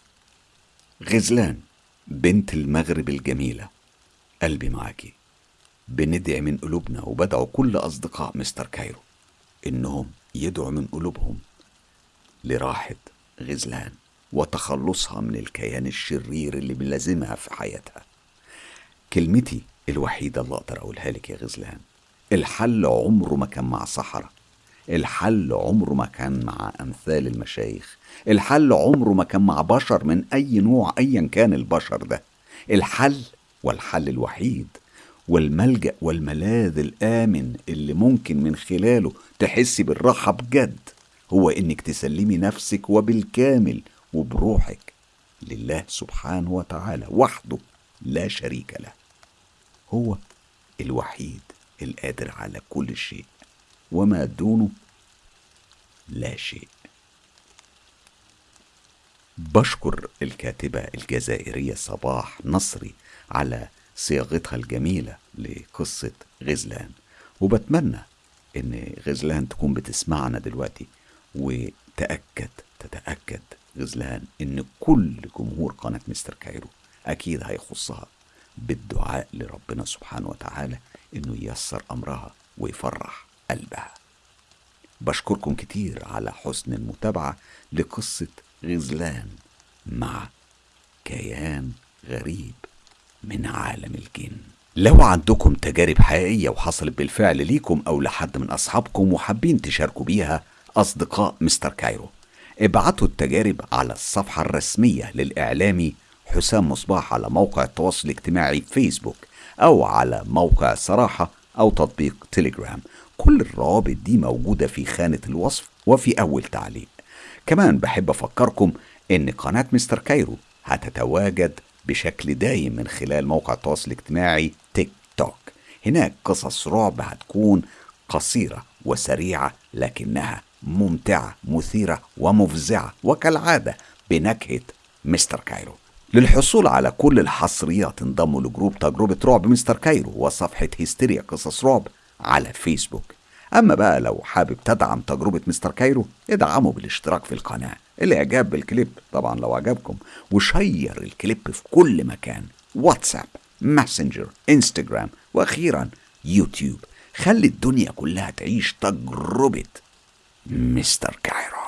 غزلان بنت المغرب الجميلة قلبي معاكي. بندعي من قلوبنا وبدعو كل أصدقاء مستر كايرو إنهم يدعوا من قلوبهم لراحة غزلان وتخلصها من الكيان الشرير اللي بيلازمها في حياتها. كلمتي الوحيدة اللي أقدر أقولها لك يا غزلان. الحل عمره ما كان مع صحراء الحل عمره ما كان مع أمثال المشايخ. الحل عمره ما كان مع بشر من أي نوع أيا كان البشر ده. الحل والحل الوحيد والملجأ والملاذ الآمن اللي ممكن من خلاله تحسي بالراحة بجد هو إنك تسلمي نفسك وبالكامل وبروحك لله سبحانه وتعالى وحده لا شريك له. هو الوحيد القادر على كل شيء وما دونه لا شيء. بشكر الكاتبة الجزائرية صباح نصري على صياغتها الجميلة لقصة غزلان. وبتمنى إن غزلان تكون بتسمعنا دلوقتي وتأكد تتأكد غزلان إن كل جمهور قناة مستر كايرو أكيد هيخصها. بالدعاء لربنا سبحانه وتعالى إنه ييسر أمرها ويفرح قلبها. بشكركم كتير على حسن المتابعة لقصة غزلان مع كيان غريب من عالم الجن. لو عندكم تجارب حقيقية وحصلت بالفعل ليكم أو لحد من أصحابكم وحابين تشاركوا بيها أصدقاء مستر كايرو ابعتوا التجارب على الصفحة الرسمية للإعلامي حسام مصباح على موقع التواصل الاجتماعي فيسبوك أو على موقع صراحة أو تطبيق تليجرام كل الروابط دي موجودة في خانة الوصف وفي أول تعليق. كمان بحب أفكركم إن قناة مستر كايرو هتتواجد بشكل دايم من خلال موقع التواصل الاجتماعي تيك توك. هناك قصص رعب هتكون قصيرة وسريعة لكنها ممتعة مثيرة ومفزعة وكالعادة بنكهة مستر كايرو. للحصول على كل الحصريات انضموا ل group تجربة رعب مستر كايرو وصفحة هيستيريا قصص رعب على فيسبوك. أما بقى لو حابب تدعم تجربة مستر كايرو ادعمه بالاشتراك في القناة. الإعجاب بالكليب طبعا لو عجبكم و share الكليب في كل مكان. واتساب ماسنجر إنستجرام وأخيرا يوتيوب. خلي الدنيا كلها تعيش تجربة مستر كايرو.